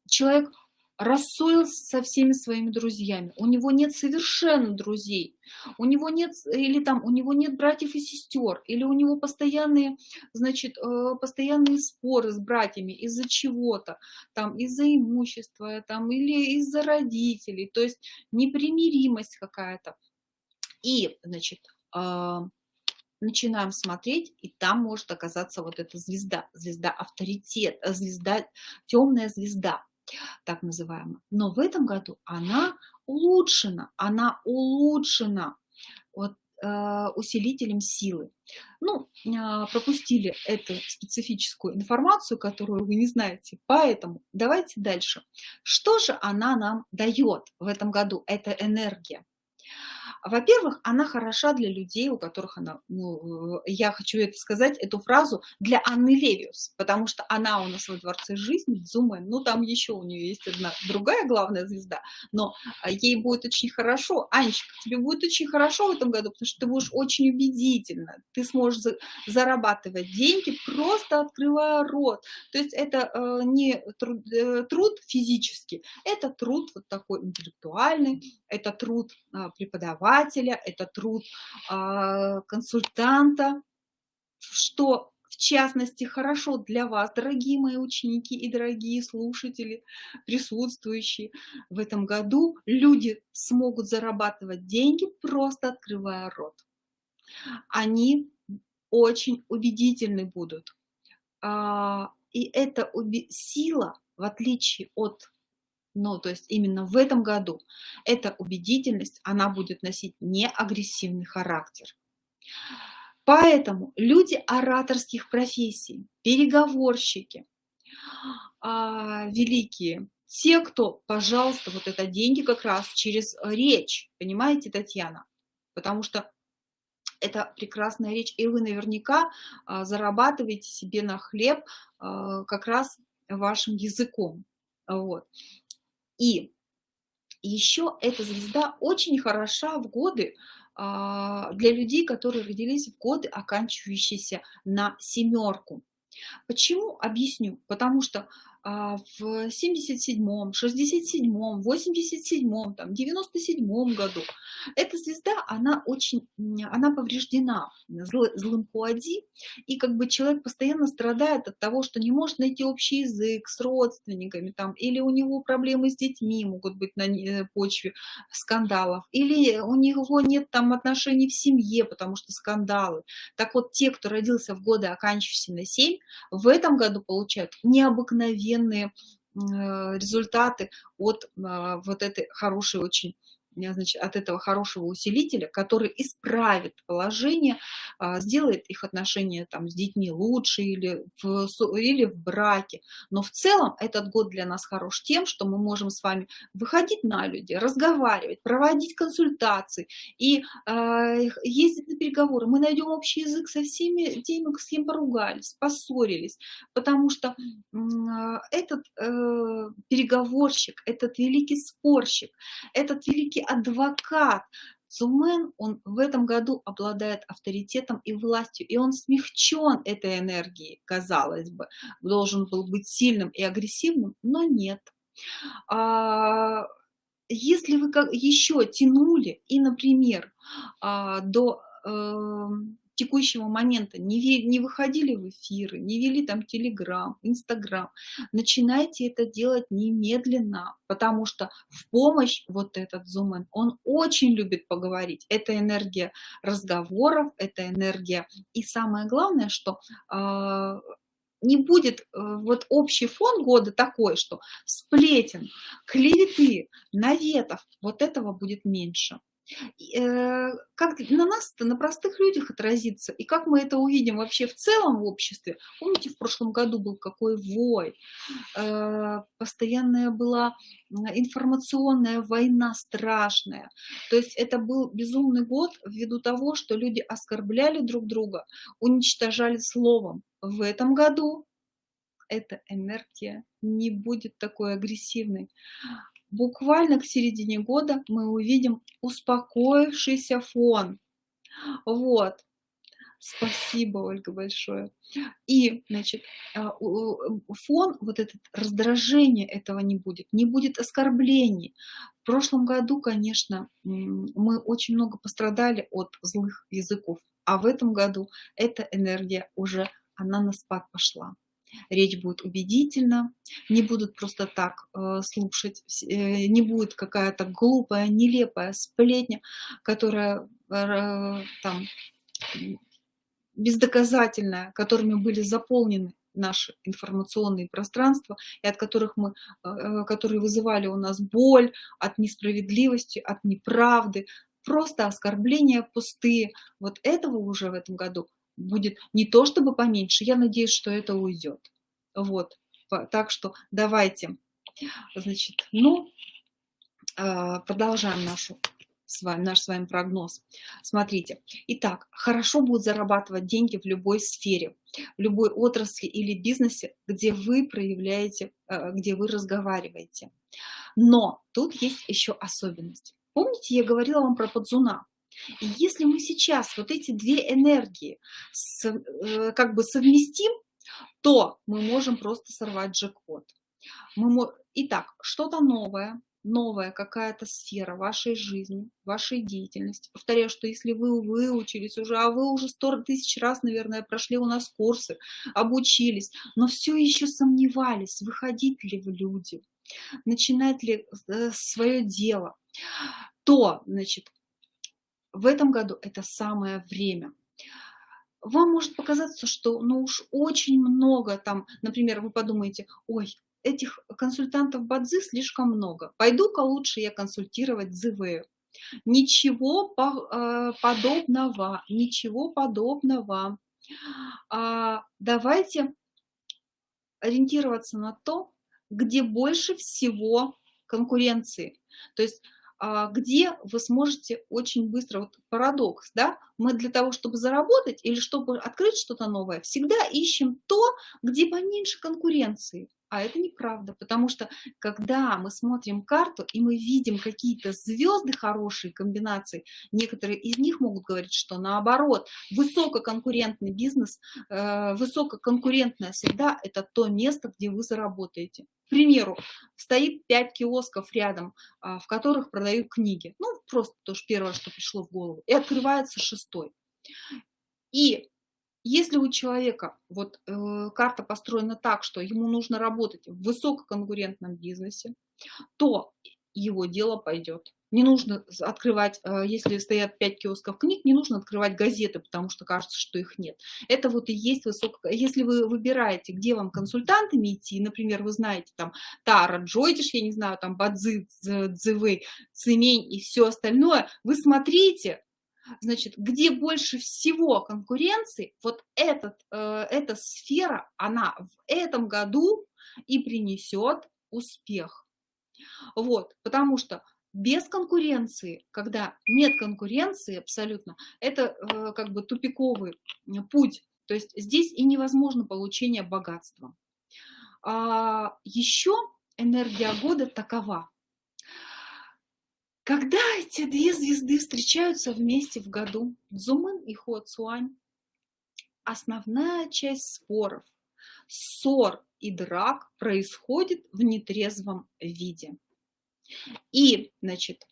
человек рассорился со всеми своими друзьями, у него нет совершенно друзей, у него нет, или там, у него нет братьев и сестер, или у него постоянные, значит, э, постоянные споры с братьями из-за чего-то, там, из-за имущества, там, или из-за родителей, то есть непримиримость какая-то. И, значит, а, начинаем смотреть, и там может оказаться вот эта звезда, звезда авторитет, звезда, темная звезда так называемая. Но в этом году она улучшена, она улучшена вот, э, усилителем силы. Ну, э, пропустили эту специфическую информацию, которую вы не знаете, поэтому давайте дальше. Что же она нам дает в этом году, эта энергия? Во-первых, она хороша для людей, у которых она, ну, я хочу это сказать, эту фразу, для Анны Левиус, потому что она у нас во Дворце жизни, Зумен, ну, там еще у нее есть одна другая главная звезда, но а, ей будет очень хорошо. Анечка, тебе будет очень хорошо в этом году, потому что ты будешь очень убедительно, ты сможешь за, зарабатывать деньги, просто открывая рот. То есть это э, не труд, э, труд физический, это труд вот такой интеллектуальный, это труд э, преподавателя, это труд э, консультанта, что в частности, хорошо для вас, дорогие мои ученики и дорогие слушатели, присутствующие в этом году, люди смогут зарабатывать деньги, просто открывая рот. Они очень убедительны будут. А, и эта сила, в отличие от, ну, то есть именно в этом году, эта убедительность, она будет носить не агрессивный характер. Поэтому люди ораторских профессий, переговорщики, а, великие, те, кто, пожалуйста, вот это деньги как раз через речь, понимаете, Татьяна? Потому что это прекрасная речь, и вы наверняка а, зарабатываете себе на хлеб а, как раз вашим языком. Вот. И еще эта звезда очень хороша в годы, а, для людей, которые родились в годы, оканчивающиеся на семерку. Почему? Объясню. Потому что в 77-м, 67-м, 87-м, там, 97-м году. Эта звезда, она очень, она повреждена зл, злым Пуади, и как бы человек постоянно страдает от того, что не может найти общий язык с родственниками, там, или у него проблемы с детьми могут быть на э, почве скандалов, или у него нет там отношений в семье, потому что скандалы. Так вот, те, кто родился в годы, оканчивающиеся на 7, в этом году получают необыкновенно офигенные э, результаты от а, вот этой хорошей очень значит, от этого хорошего усилителя, который исправит положение, а, сделает их отношения там, с детьми лучше или в, или в браке. Но в целом этот год для нас хорош тем, что мы можем с вами выходить на люди, разговаривать, проводить консультации и э, ездить на переговоры. Мы найдем общий язык со всеми теми, с кем поругались, поссорились, потому что э, этот э, переговорщик, этот великий спорщик, этот великий адвокат. Цумен, он в этом году обладает авторитетом и властью, и он смягчен этой энергией, казалось бы, должен был быть сильным и агрессивным, но нет. А, если вы еще тянули и, например, а, до эм, текущего момента не, не выходили в эфиры, не вели там Телеграм, Инстаграм, начинайте это делать немедленно, потому что в помощь вот этот зумен, он очень любит поговорить. Это энергия разговоров, это энергия. И самое главное, что э, не будет э, вот общий фон года такой, что сплетен, клеветы, наветов, вот этого будет меньше. Э, как на нас это, на простых людях отразится, и как мы это увидим вообще в целом в обществе. Помните, в прошлом году был какой вой, э, постоянная была информационная война страшная. То есть это был безумный год ввиду того, что люди оскорбляли друг друга, уничтожали словом. В этом году эта энергия не будет такой агрессивной буквально к середине года мы увидим успокоившийся фон. Вот. Спасибо, Ольга, большое. И, значит, а, фон, вот этот раздражение этого не будет, не будет оскорблений. В прошлом году, конечно, мы очень много пострадали от злых языков, а в этом году эта энергия уже, она на спад пошла речь будет убедительна, не будут просто так э, слушать, э, не будет какая-то глупая, нелепая сплетня, которая э, там бездоказательная, которыми были заполнены наши информационные пространства, и от которых мы, э, которые вызывали у нас боль от несправедливости, от неправды, просто оскорбления пустые. Вот этого уже в этом году будет не то чтобы поменьше, я надеюсь, что это уйдет. Вот, так что давайте, значит, ну, а, продолжаем нашу с вами, наш с вами прогноз. Смотрите. Итак, хорошо будет зарабатывать деньги в любой сфере, в любой отрасли или бизнесе, где вы проявляете, э, где вы разговариваете. Но тут есть еще особенность. Помните, я говорила вам про подзуна? И если мы сейчас вот эти две энергии с, э, как бы совместим, то мы можем просто сорвать джекпот. Мы, итак, что-то новое, новая какая-то сфера вашей жизни, вашей деятельности. Повторяю, что если вы выучились уже, а вы уже сто тысяч раз, наверное, прошли у нас курсы, обучились, но все еще сомневались, выходить ли в люди, начинать ли э, свое дело, то, значит, в этом году это самое время. Вам может показаться, что ну уж очень много там, например, вы подумаете, ой, этих консультантов Бадзи слишком много. Пойду-ка лучше я консультировать ЗВ. Ничего э, подобного, ничего подобного. А, давайте ориентироваться на то, где больше всего конкуренции. То есть где вы сможете очень быстро, вот парадокс, да, мы для того, чтобы заработать или чтобы открыть что-то новое, всегда ищем то, где поменьше конкуренции. А это неправда, потому что когда мы смотрим карту и мы видим какие-то звезды хорошие комбинации, некоторые из них могут говорить, что наоборот, высококонкурентный бизнес, э, высококонкурентная среда – это то место, где вы заработаете. Примеру, стоит 5 киосков рядом, а, в которых продают книги. Ну, просто то, что первое, что пришло в голову. И открывается шестой. И если у человека вот э, карта построена так, что ему нужно работать в высококонкурентном бизнесе, то его дело пойдет. Не нужно открывать, э, если стоят 5 киосков книг, не нужно открывать газеты, потому что кажется, что их нет. Это вот и есть высоко... Если вы выбираете, где вам консультантами идти, например, вы знаете там Тара, Джойдиш, я не знаю, там Бадзи, Цзывы, Цимень и все остальное, вы смотрите, Значит, где больше всего конкуренции, вот этот, э, эта сфера, она в этом году и принесет успех. Вот, потому что без конкуренции, когда нет конкуренции абсолютно, это э, как бы тупиковый путь. То есть здесь и невозможно получение богатства. А еще энергия года такова. Когда эти две звезды встречаются вместе в году, Цзумэн и Хуацуань, основная часть споров, ссор и драк происходит в нетрезвом виде. И, значит,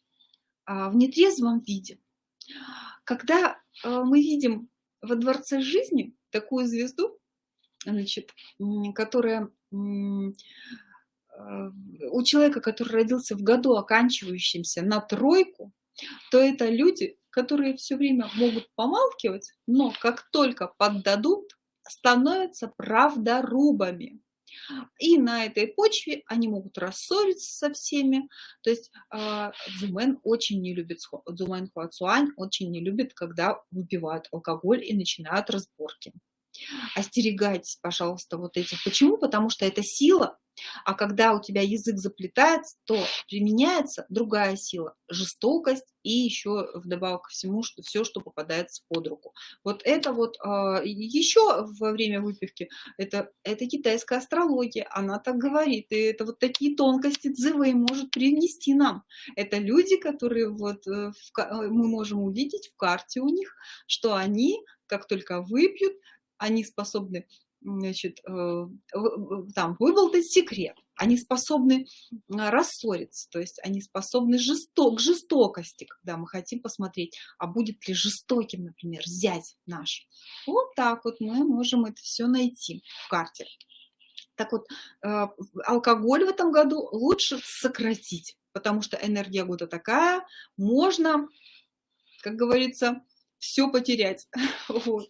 а, в нетрезвом виде, когда а, мы видим во дворце жизни такую звезду, значит, которая у человека, который родился в году, оканчивающемся на тройку, то это люди, которые все время могут помалкивать, но как только поддадут, становятся правдорубами. И на этой почве они могут рассориться со всеми. То есть э, очень не любит, Зумен Хуацуань очень не любит, когда выпивают алкоголь и начинают разборки. Остерегайтесь, пожалуйста, вот этих. Почему? Потому что это сила, а когда у тебя язык заплетается, то применяется другая сила, жестокость и еще вдобавок ко всему, что все, что попадается под руку. Вот это вот э, а, еще во время выпивки, это, это китайская астрология, она так говорит, и это вот такие тонкости Цзывэй может принести нам. Это люди, которые вот э, в, э, мы можем увидеть в карте у них, что они, как только выпьют, они способны значит, э, там, выболтать секрет, они способны рассориться, то есть они способны жесток, к жестокости, когда мы хотим посмотреть, а будет ли жестоким, например, зять наш. Вот так вот мы можем это все найти в карте. Так вот, э, алкоголь в этом году лучше сократить, потому что энергия года такая, можно, как говорится, все потерять. Вот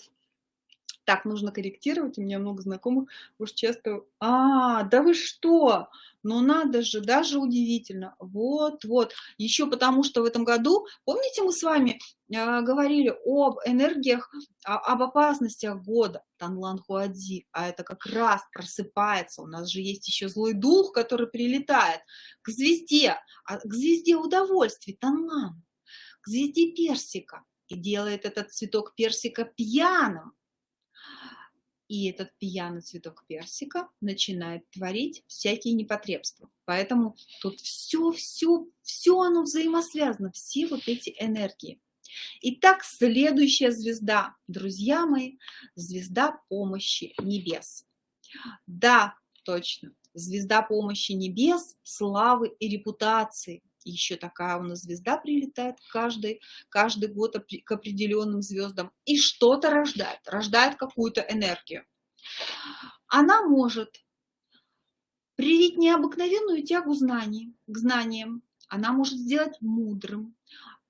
так, нужно корректировать, у меня много знакомых уж часто, а, да вы что, ну надо же, даже удивительно, вот, вот, еще потому что в этом году, помните, мы с вами э, говорили об энергиях, а, об опасностях года, Танлан Хуадзи, а это как раз просыпается, у нас же есть еще злой дух, который прилетает к звезде, а, к звезде удовольствий, Танлан, к звезде персика и делает этот цветок персика пьяным. И этот пьяный цветок персика начинает творить всякие непотребства. Поэтому тут все, все, все оно взаимосвязано, все вот эти энергии. Итак, следующая звезда, друзья мои, звезда помощи небес. Да, точно, звезда помощи небес, славы и репутации. Еще такая у нас звезда прилетает каждый, каждый год к определенным звездам и что-то рождает, рождает какую-то энергию. Она может привить необыкновенную тягу знаний, к знаниям, она может сделать мудрым,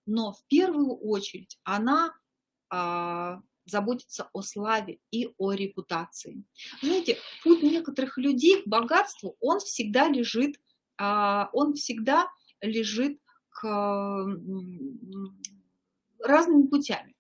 но в первую очередь она а, заботится о славе и о репутации. Знаете, путь некоторых людей к богатству, он всегда лежит, а, он всегда лежит к разными путями.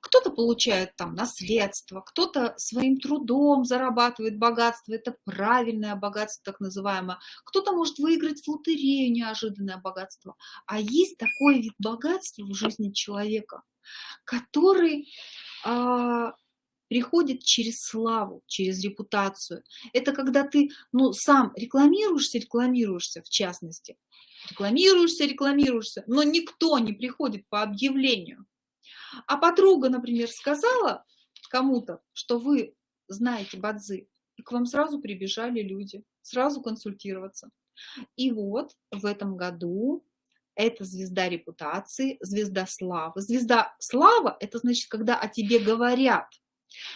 Кто-то получает там наследство, кто-то своим трудом зарабатывает богатство, это правильное богатство так называемое. Кто-то может выиграть в лотерею неожиданное богатство. А есть такой вид богатства в жизни человека, который а, приходит через славу, через репутацию. Это когда ты ну, сам рекламируешься, рекламируешься в частности, рекламируешься, рекламируешься, но никто не приходит по объявлению. А подруга, например, сказала кому-то, что вы знаете бадзы, и к вам сразу прибежали люди, сразу консультироваться. И вот в этом году это звезда репутации, звезда славы. Звезда слава – это значит, когда о тебе говорят.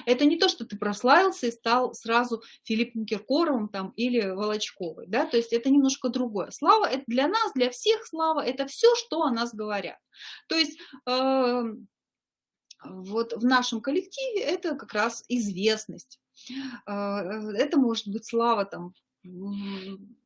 Это не то, что ты прославился и стал сразу Филиппом Киркоровым там, или Волочковой. Да? То есть это немножко другое. Слава – это для нас, для всех слава – это все, что о нас говорят. То есть э, вот в нашем коллективе это как раз известность. Э, это может быть слава там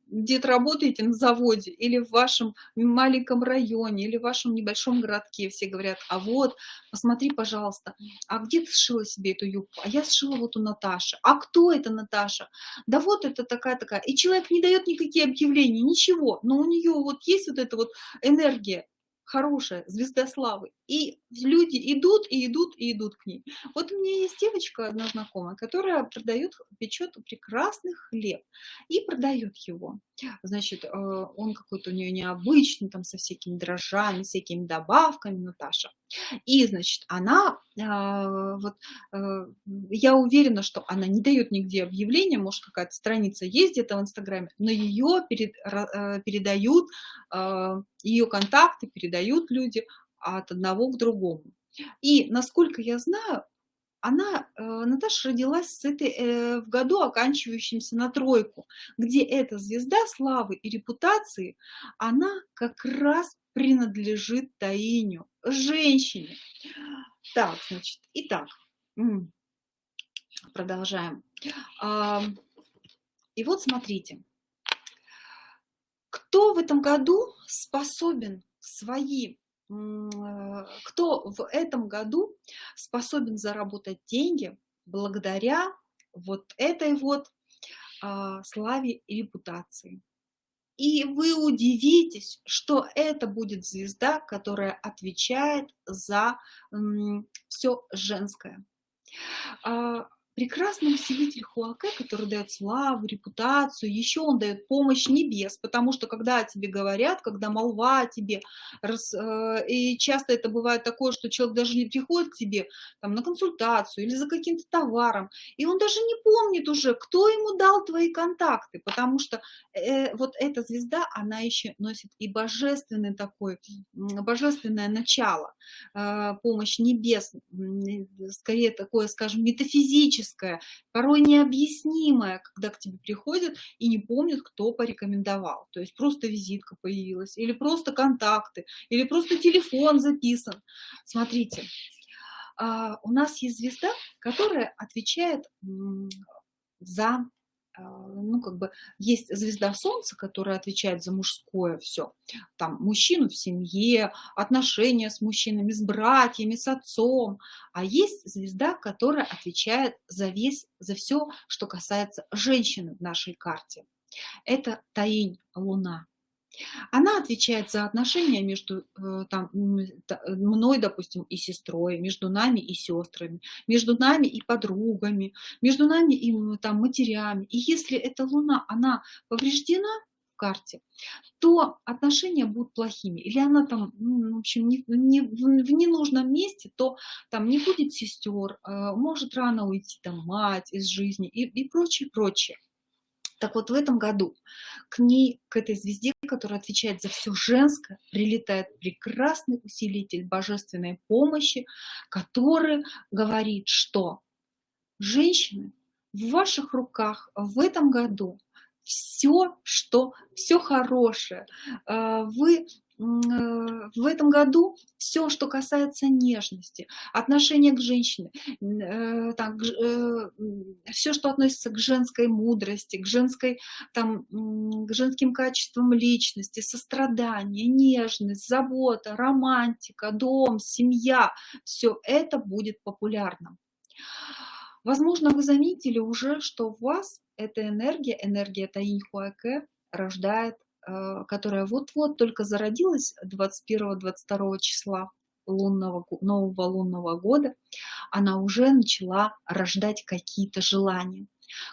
где-то работаете на заводе или в вашем маленьком районе или в вашем небольшом городке, все говорят, а вот, посмотри, пожалуйста, а где ты сшила себе эту юбку? А я сшила вот у Наташи. А кто это Наташа? Да вот это такая-такая. И человек не дает никакие объявления, ничего, но у нее вот есть вот эта вот энергия, хорошая, звезда славы. И люди идут, и идут, и идут к ней. Вот у меня есть девочка одна знакомая, которая продает, печет прекрасный хлеб и продает его. Значит, э, он какой-то у нее необычный, там со всякими дрожжами, всякими добавками, Наташа. И, значит, она, э, вот, э, я уверена, что она не дает нигде объявления, может, какая-то страница есть где-то в Инстаграме, но ее перед, передают, ее контакты передают люди от одного к другому. И, насколько я знаю, она, э, Наташа родилась с этой, э, в году, оканчивающимся на тройку, где эта звезда славы и репутации, она как раз принадлежит Таиню, женщине. Так, значит, итак, продолжаем. И вот смотрите, кто в этом году способен свои кто в этом году способен заработать деньги благодаря вот этой вот а, славе и репутации. И вы удивитесь, что это будет звезда, которая отвечает за все женское. А, прекрасный усилитель Хуаке, который дает славу, репутацию, еще он дает помощь небес, потому что когда тебе говорят, когда молва тебе, э, и часто это бывает такое, что человек даже не приходит к тебе там, на консультацию или за каким-то товаром, и он даже не помнит уже, кто ему дал твои контакты, потому что э, вот эта звезда, она еще носит и божественный такой, божественное начало, э, помощь небес, скорее такое, скажем, метафизическое, магическое, порой необъяснимое, когда к тебе приходят и не помнят, кто порекомендовал. То есть просто визитка появилась, или просто контакты, или просто телефон записан. Смотрите, а, у нас есть звезда, которая отвечает за ну, как бы, есть звезда Солнца, которая отвечает за мужское все. Там мужчину в семье, отношения с мужчинами, с братьями, с отцом. А есть звезда, которая отвечает за весь, за все, что касается женщины в нашей карте. Это Таинь Луна. Она отвечает за отношения между э, там, мной, допустим, и сестрой, между нами и сестрами, между нами и подругами, между нами и там, матерями. И если эта луна, она повреждена, карте, то отношения будут плохими. Или она там, ну, в общем, не, не, в ненужном месте, то там не будет сестер, э, может рано уйти там мать из жизни и, и прочее, прочее. Так вот, в этом году к ней, к этой звезде, которая отвечает за все женское, прилетает прекрасный усилитель божественной помощи, который говорит, что женщины в ваших руках в этом году все, что, все хорошее. А, вы в этом году все, что касается нежности, отношения к женщине, э, так, э, все, что относится к женской мудрости, к, женской, там, к женским качествам личности, сострадание, нежность, забота, романтика, дом, семья, все это будет популярным. Возможно, вы заметили уже, что в вас эта энергия, энергия Таиньхуаке рождает, э, которая вот-вот только зародилась 21-22 числа лунного, нового лунного года, она уже начала рождать какие-то желания.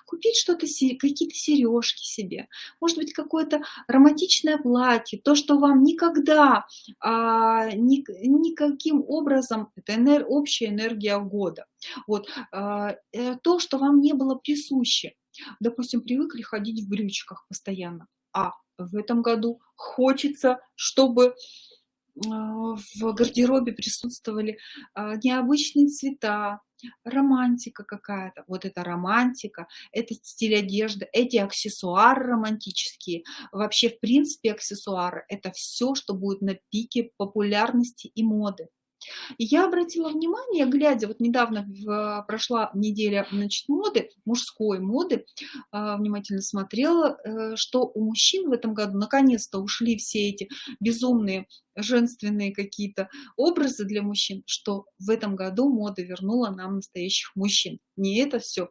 Купить что-то, какие-то сережки себе, может быть, какое-то романтичное платье, то, что вам никогда, а, ни, никаким образом, это энер, общая энергия года, вот, а, э, то, что вам не было присуще. Допустим, привыкли ходить в брючках постоянно, а в этом году хочется, чтобы а, в гардеробе присутствовали а, необычные цвета, романтика какая-то. Вот эта романтика, это стиль одежды, эти аксессуары романтические. Вообще, в принципе, аксессуары – это все, что будет на пике популярности и моды. И я обратила внимание, глядя, вот недавно в, прошла неделя значит, моды, мужской моды, э, внимательно смотрела, э, что у мужчин в этом году наконец-то ушли все эти безумные женственные какие-то образы для мужчин, что в этом году мода вернула нам настоящих мужчин. Не это все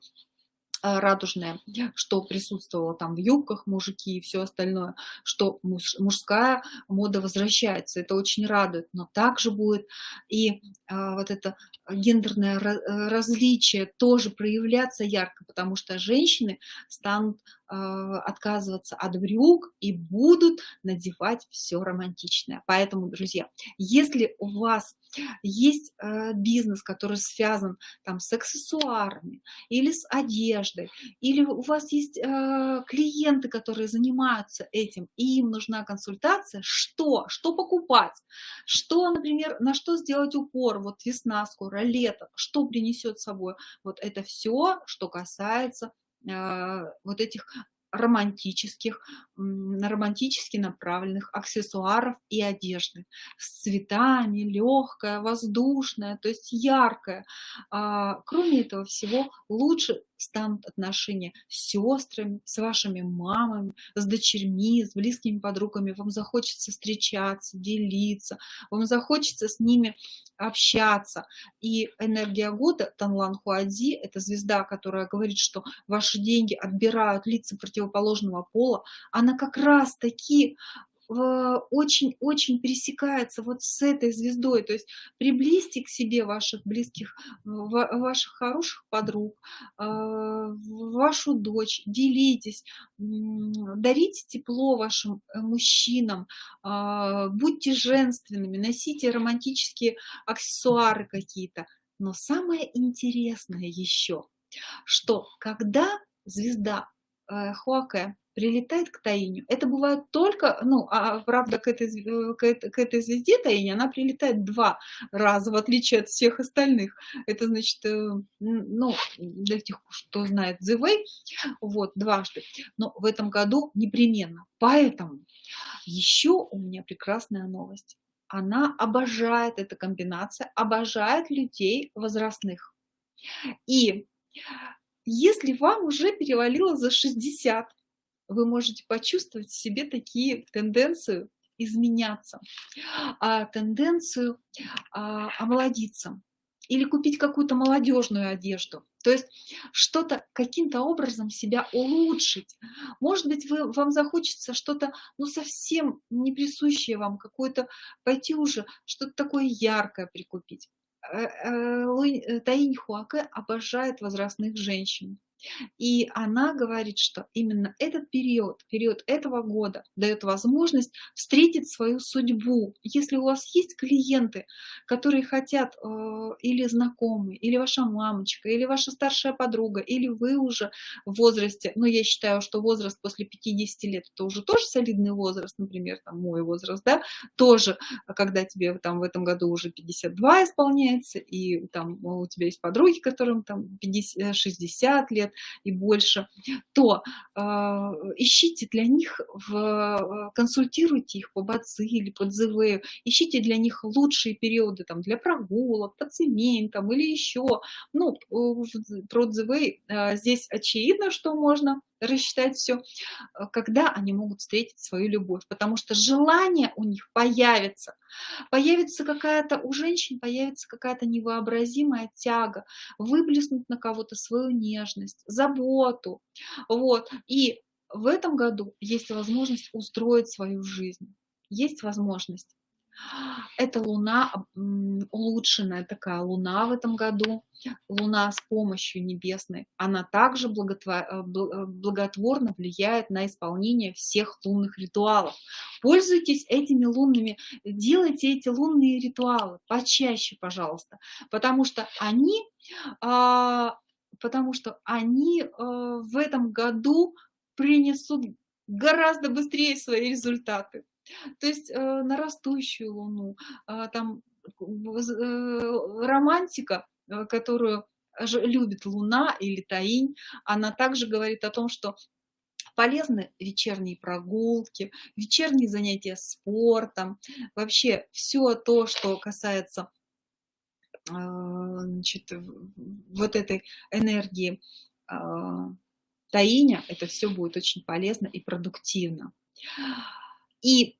а, радужное, что присутствовало там в юбках мужики и все остальное, что муж, мужская мода возвращается. Это очень радует, но также будет и а, вот это гендерное различие тоже проявляться ярко, потому что женщины станут а, отказываться от брюк и будут надевать все романтичное. Поэтому, друзья, если у вас есть э, бизнес, который связан там с аксессуарами или с одеждой, или у вас есть э, клиенты, которые занимаются этим, и им нужна консультация, что, что покупать, что, например, на что сделать упор, вот весна скоро, лето, что принесет с собой, вот это все, что касается Э, вот этих романтических, романтически направленных аксессуаров и одежды. С цветами, легкая, воздушная, то есть яркая. А, кроме этого всего, лучше станут отношения с сестрами, с вашими мамами, с дочерьми, с близкими подругами. Вам захочется встречаться, делиться, вам захочется с ними общаться. И энергия года, Танлан Хуадзи, это звезда, которая говорит, что ваши деньги отбирают лица противоположного пола, она как раз таки очень-очень пересекается вот с этой звездой. То есть приблизьте к себе ваших близких, ваших хороших подруг, а, вашу дочь, делитесь, дарите тепло вашим э, мужчинам, будьте женственными, носите романтические аксессуары какие-то. Но самое интересное еще, что когда звезда э, Хуаке прилетает к Таиню. Это бывает только, ну, а правда, к этой, к, этой, к этой звезде Таине она прилетает два раза, в отличие от всех остальных. Это значит, э, ну, для тех, кто знает Зивей, вот, дважды. Но в этом году непременно. Поэтому еще у меня прекрасная новость. Она обожает, эта комбинация, обожает людей возрастных. И если вам уже перевалило за 60, вы можете почувствовать в себе такие тенденции изменяться, а, тенденцию а, омолодиться или купить какую-то молодежную одежду. То есть что-то каким-то образом себя улучшить. Может быть, вы, вам захочется что-то ну, совсем не присущее вам, какое-то пойти уже, что-то такое яркое прикупить. Э, э, Таинь Хуаке обожает возрастных женщин. И она говорит, что именно этот период, период этого года дает возможность встретить свою судьбу. Если у вас есть клиенты, которые хотят, э, или знакомые, или ваша мамочка, или ваша старшая подруга, или вы уже в возрасте, ну я считаю, что возраст после 50 лет, это уже тоже солидный возраст, например, там мой возраст, да, тоже, когда тебе там в этом году уже 52 исполняется, и там у тебя есть подруги, которым там 50, 60 лет, и больше, то э, ищите для них, в, консультируйте их по бацилле, по ДЗВ, ищите для них лучшие периоды там, для прогулок, по цементам или еще. Ну, про ДЗВ э, здесь очевидно, что можно рассчитать все, когда они могут встретить свою любовь, потому что желание у них появится, появится какая-то, у женщин появится какая-то невообразимая тяга, выплеснуть на кого-то свою нежность, заботу, вот, и в этом году есть возможность устроить свою жизнь, есть возможность это луна, улучшенная такая луна в этом году, луна с помощью небесной. Она также э, э, благотворно влияет на исполнение всех лунных ритуалов. Пользуйтесь этими лунными, делайте эти лунные ритуалы почаще, пожалуйста, потому что они, а, потому что они э, в этом году принесут гораздо быстрее свои результаты. То есть э, на растущую луну, э, там э, романтика, э, которую любит луна или таинь, она также говорит о том, что полезны вечерние прогулки, вечерние занятия спортом, вообще все то, что касается значит, вот этой энергии э, таиня, это все будет очень полезно и продуктивно. И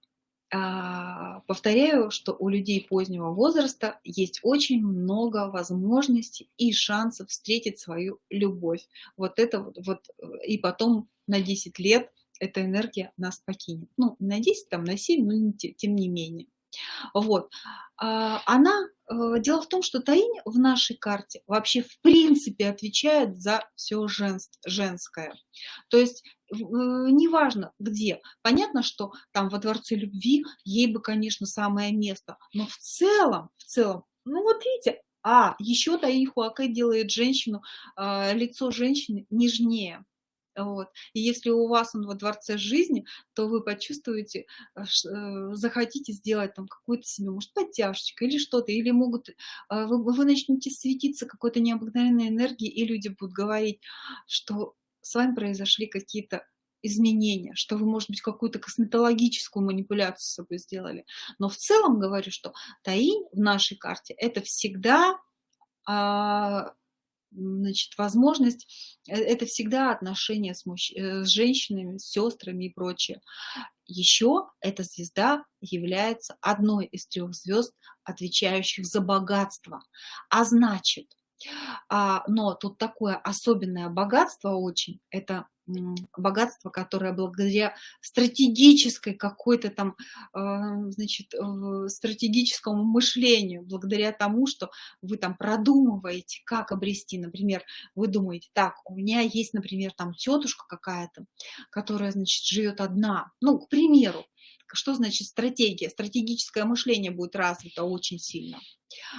а, повторяю, что у людей позднего возраста есть очень много возможностей и шансов встретить свою любовь. Вот это вот, вот и потом на 10 лет эта энергия нас покинет. Ну, на 10, там, на 7, но тем не менее. Вот. А, она, э, дело в том, что Таинь в нашей карте вообще в принципе отвечает за все женское. То есть э, неважно где. Понятно, что там во Дворце Любви ей бы, конечно, самое место. Но в целом, в целом, ну вот видите, а еще Таинь Хуакэ делает женщину, а, лицо женщины нежнее. Вот. И если у вас он во дворце жизни, то вы почувствуете, э, э, захотите сделать там какую-то себе, может, подтяжечку или что-то, или могут, э, вы, вы начнете светиться какой-то необыкновенной энергией, и люди будут говорить, что с вами произошли какие-то изменения, что вы, может быть, какую-то косметологическую манипуляцию с собой сделали. Но в целом говорю, что таинь в нашей карте – это всегда а, значит, возможность, э, это всегда отношения с, мужч... Э, с женщинами, с сестрами и прочее. Еще эта звезда является одной из трех звезд, отвечающих за богатство. А значит, а, но тут такое особенное богатство очень, это богатство, которое благодаря стратегической какой-то там, а, значит, стратегическому мышлению, благодаря тому, что вы там продумываете, как обрести, например, вы думаете, так, у меня есть, например, там тетушка какая-то, которая, значит, живет одна, ну, к примеру, что значит стратегия? Стратегическое мышление будет развито очень сильно.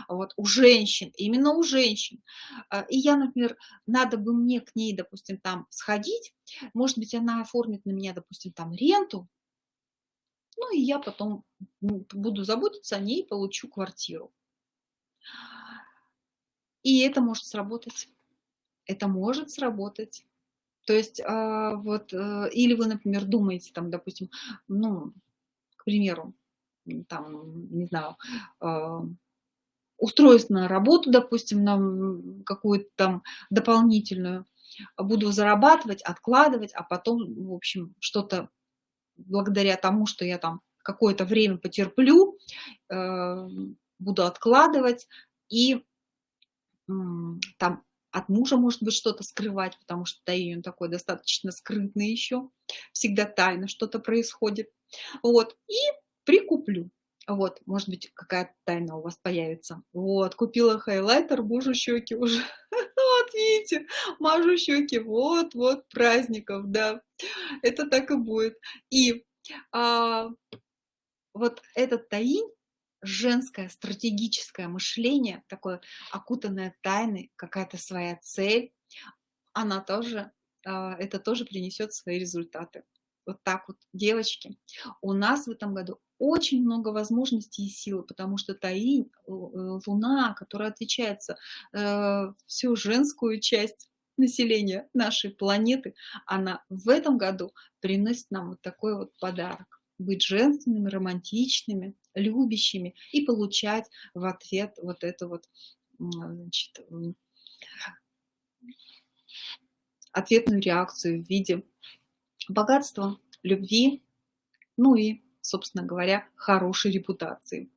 Вот, у женщин, именно у женщин. А, и я, например, надо бы мне к ней, допустим, там сходить, может быть, она оформит на меня, допустим, там ренту, ну и я потом буду заботиться о ней и получу квартиру. И это может сработать. Это может сработать. То есть, а, вот, э, или вы, например, думаете, там, допустим, ну, примеру, там, не знаю, а, устроюсь на работу, допустим, на какую-то там дополнительную, буду зарабатывать, откладывать, а потом, в общем, что-то благодаря тому, что я там какое-то время потерплю, э, буду откладывать и там от мужа, может быть, что-то скрывать, потому что Таинь, он такой достаточно скрытный еще, всегда тайно что-то происходит. Вот, и прикуплю. Вот, может быть, какая-то тайна у вас появится. Вот, купила хайлайтер, мужу щеки уже. Вот, видите, мажу щеки. Вот, вот, праздников, да. Это так и будет. И а, вот этот таинь, женское стратегическое мышление, такое окутанное тайной, какая-то своя цель, она тоже, а, это тоже принесет свои результаты. Вот так вот, девочки, у нас в этом году очень много возможностей и силы, потому что Таинь, э, Луна, которая отвечает за э, всю женскую часть населения нашей планеты, она в этом году приносит нам вот такой вот подарок. Быть женственными, романтичными, любящими и получать в ответ вот эту вот значит, ответную реакцию в виде богатства, любви, ну и, собственно говоря, хорошей репутации.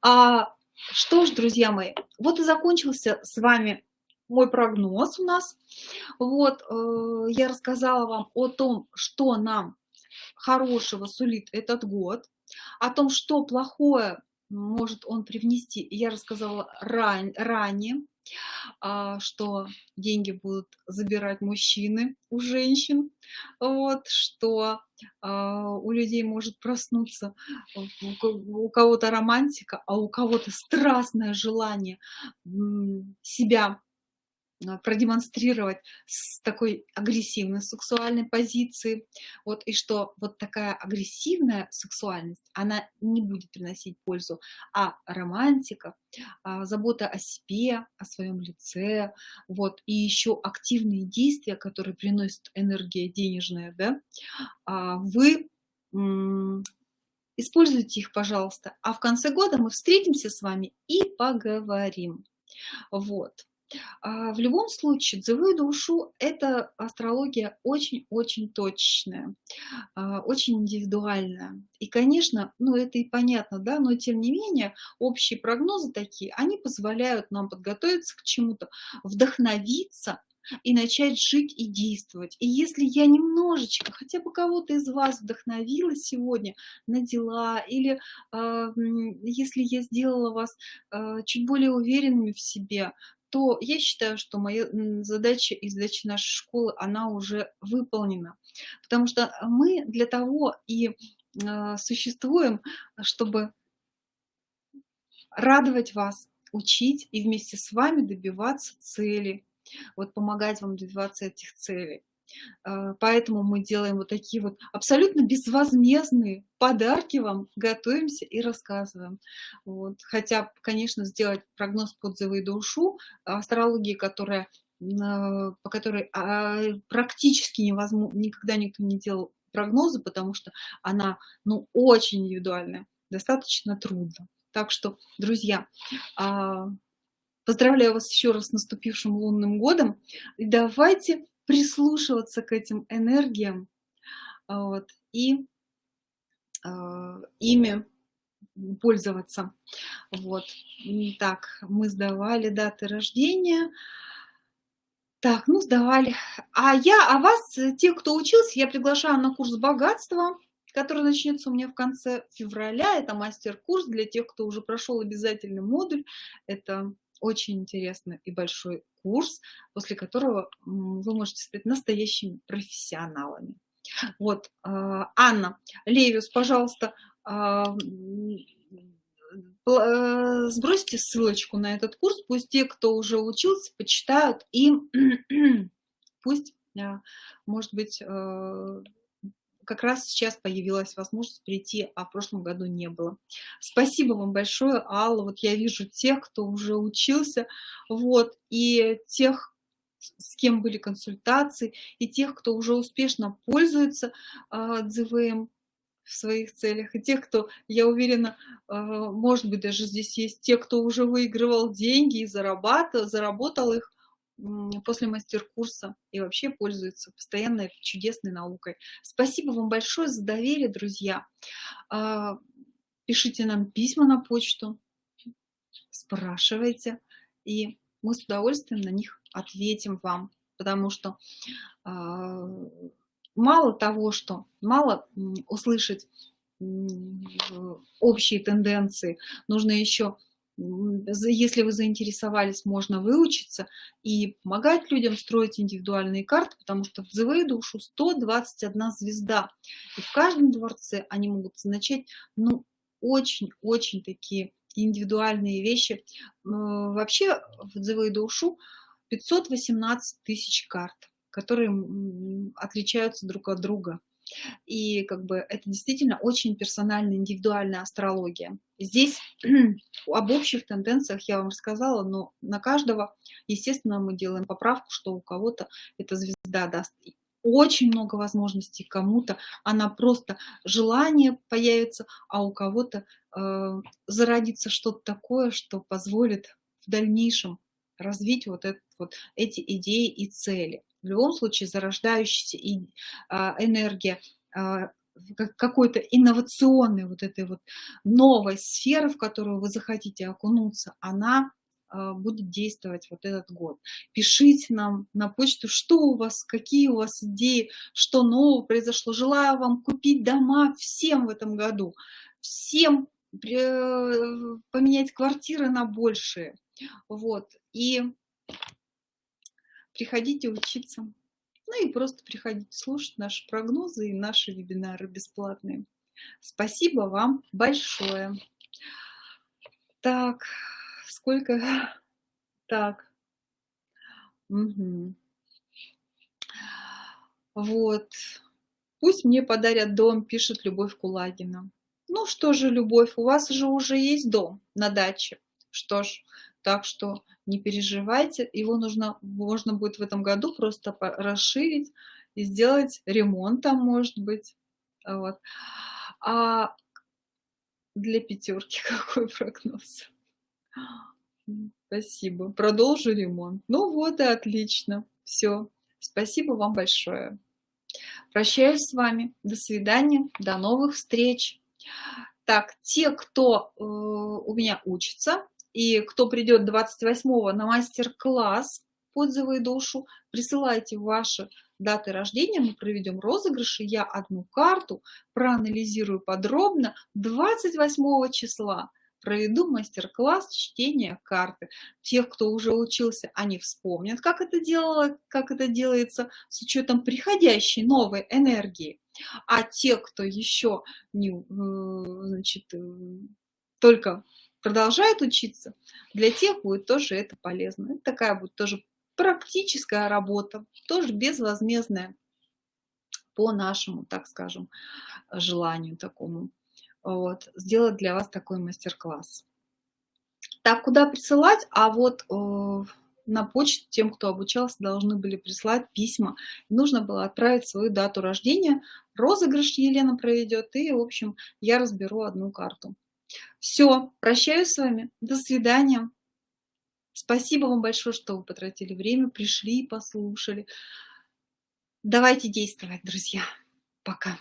А, что ж, друзья мои, вот и закончился с вами мой прогноз у нас. Вот, э, я рассказала вам о том, что нам хорошего сулит этот год, о том, что плохое может он привнести, я рассказала ран, ранее. А, что деньги будут забирать мужчины у женщин, вот, что а, у людей может проснуться у кого-то романтика, а у кого-то страстное желание себя продемонстрировать с такой агрессивной сексуальной позиции. Вот, и что вот такая агрессивная сексуальность, она не будет приносить пользу, а романтика, а, забота о себе, о своем лице, вот, и еще активные действия, которые приносят энергия денежная, да, а, вы используйте их, пожалуйста. А в конце года мы встретимся с вами и поговорим. Вот. А, в любом случае, дзевую душу – это астрология очень-очень точная, а, очень индивидуальная. И, конечно, ну это и понятно, да, но тем не менее, общие прогнозы такие, они позволяют нам подготовиться к чему-то, вдохновиться и начать жить и действовать. И если я немножечко, хотя бы кого-то из вас вдохновила сегодня на дела, или э, если я сделала вас э, чуть более уверенными в себе, то я считаю, что моя задача и задача нашей школы, она уже выполнена. Потому что мы для того и а, существуем, чтобы радовать вас, учить и вместе с вами добиваться цели, вот помогать вам добиваться этих целей. А, поэтому мы делаем вот такие вот абсолютно безвозмездные подарки вам, готовимся и рассказываем. Вот. Хотя, конечно, сделать прогноз по и душу, астрологии, которая, а, по которой а, практически невозможно, никогда никто не делал прогнозы, потому что она ну, очень индивидуальная, достаточно трудно. Так что, друзья, поздравляю вас еще раз с наступившим лунным годом. И давайте прислушиваться к этим энергиям вот, и э, ими пользоваться. Вот. Так, мы сдавали даты рождения. Так, ну сдавали. А я, а вас, те, кто учился, я приглашаю на курс богатства, который начнется у меня в конце февраля. Это мастер-курс для тех, кто уже прошел обязательный модуль. Это очень интересный и большой курс, после которого вы можете стать настоящими профессионалами. Вот, а, Анна Левиус, пожалуйста, а, э, сбросьте ссылочку на этот курс, пусть те, кто уже учился, почитают и пусть, может быть, э, как раз сейчас появилась возможность прийти, а в прошлом году не было. Спасибо вам большое, Алла. Вот я вижу тех, кто уже учился, вот, и тех, с кем были консультации, и тех, кто уже успешно пользуется э, в своих целях, и тех, кто, я уверена, э, может быть, даже здесь есть те, кто уже выигрывал деньги и зарабатывал, заработал их, после мастер-курса и вообще пользуется постоянной чудесной наукой. Спасибо вам большое за доверие, друзья. А, пишите нам письма на почту, спрашивайте, и мы с удовольствием на них ответим вам, потому что э, мало того, что мало услышать общие тенденции, нужно еще если вы заинтересовались, можно выучиться и помогать людям строить индивидуальные карты, потому что в ЗВ душу 121 звезда. И в каждом дворце они могут означать, ну, очень-очень такие индивидуальные вещи. Вообще в ЗВ душу 518 тысяч карт, которые отличаются друг от друга. И как бы это действительно очень персональная, индивидуальная астрология. Здесь об общих тенденциях я вам рассказала, но на каждого, естественно, мы делаем поправку, что у кого-то эта звезда даст очень много возможностей, кому-то она просто желание появится, а у кого-то э, зародится что-то такое, что позволит в дальнейшем развить вот, этот, вот эти идеи и цели в любом случае зарождающаяся а, энергия а, какой-то инновационной вот этой вот новой сферы, в которую вы захотите окунуться, она а, будет действовать вот этот год. Пишите нам на почту, что у вас, какие у вас идеи, что нового произошло. Желаю вам купить дома всем в этом году, всем э, поменять квартиры на большие. Вот. И приходите учиться. Ну и просто приходите слушать наши прогнозы и наши вебинары бесплатные. Спасибо вам большое. Так, сколько? Так. Угу. Вот. Пусть мне подарят дом, пишет Любовь Кулагина. Ну что же, Любовь, у вас же уже есть дом на даче. Что ж, так что не переживайте, его нужно, можно будет в этом году просто расширить и сделать ремонт там, может быть. Вот. А для пятерки какой прогноз? Спасибо. Продолжу ремонт. Ну вот и отлично. Все. Спасибо вам большое. Прощаюсь с вами. До свидания. До новых встреч. Так, те, кто э, у меня учится, и кто придет 28 на мастер-класс «Отзывы и душу», присылайте ваши даты рождения, мы проведем розыгрыши, я одну карту проанализирую подробно 28 числа проведу мастер-класс чтения карты. Тех, кто уже учился, они вспомнят, как это, делало, как это делается с учетом приходящей новой энергии. А те, кто еще не, э, значит, э, только продолжает учиться, для тех будет тоже это полезно. Это такая будет тоже практическая работа, тоже безвозмездная по нашему, так скажем, желанию такому. Вот, сделать для вас такой мастер-класс. Так, куда присылать? А вот э, на почту тем, кто обучался, должны были прислать письма. Нужно было отправить свою дату рождения. Розыгрыш Елена проведет, и, в общем, я разберу одну карту. Все, прощаюсь с вами. До свидания. Спасибо вам большое, что вы потратили время, пришли и послушали. Давайте действовать, друзья. Пока.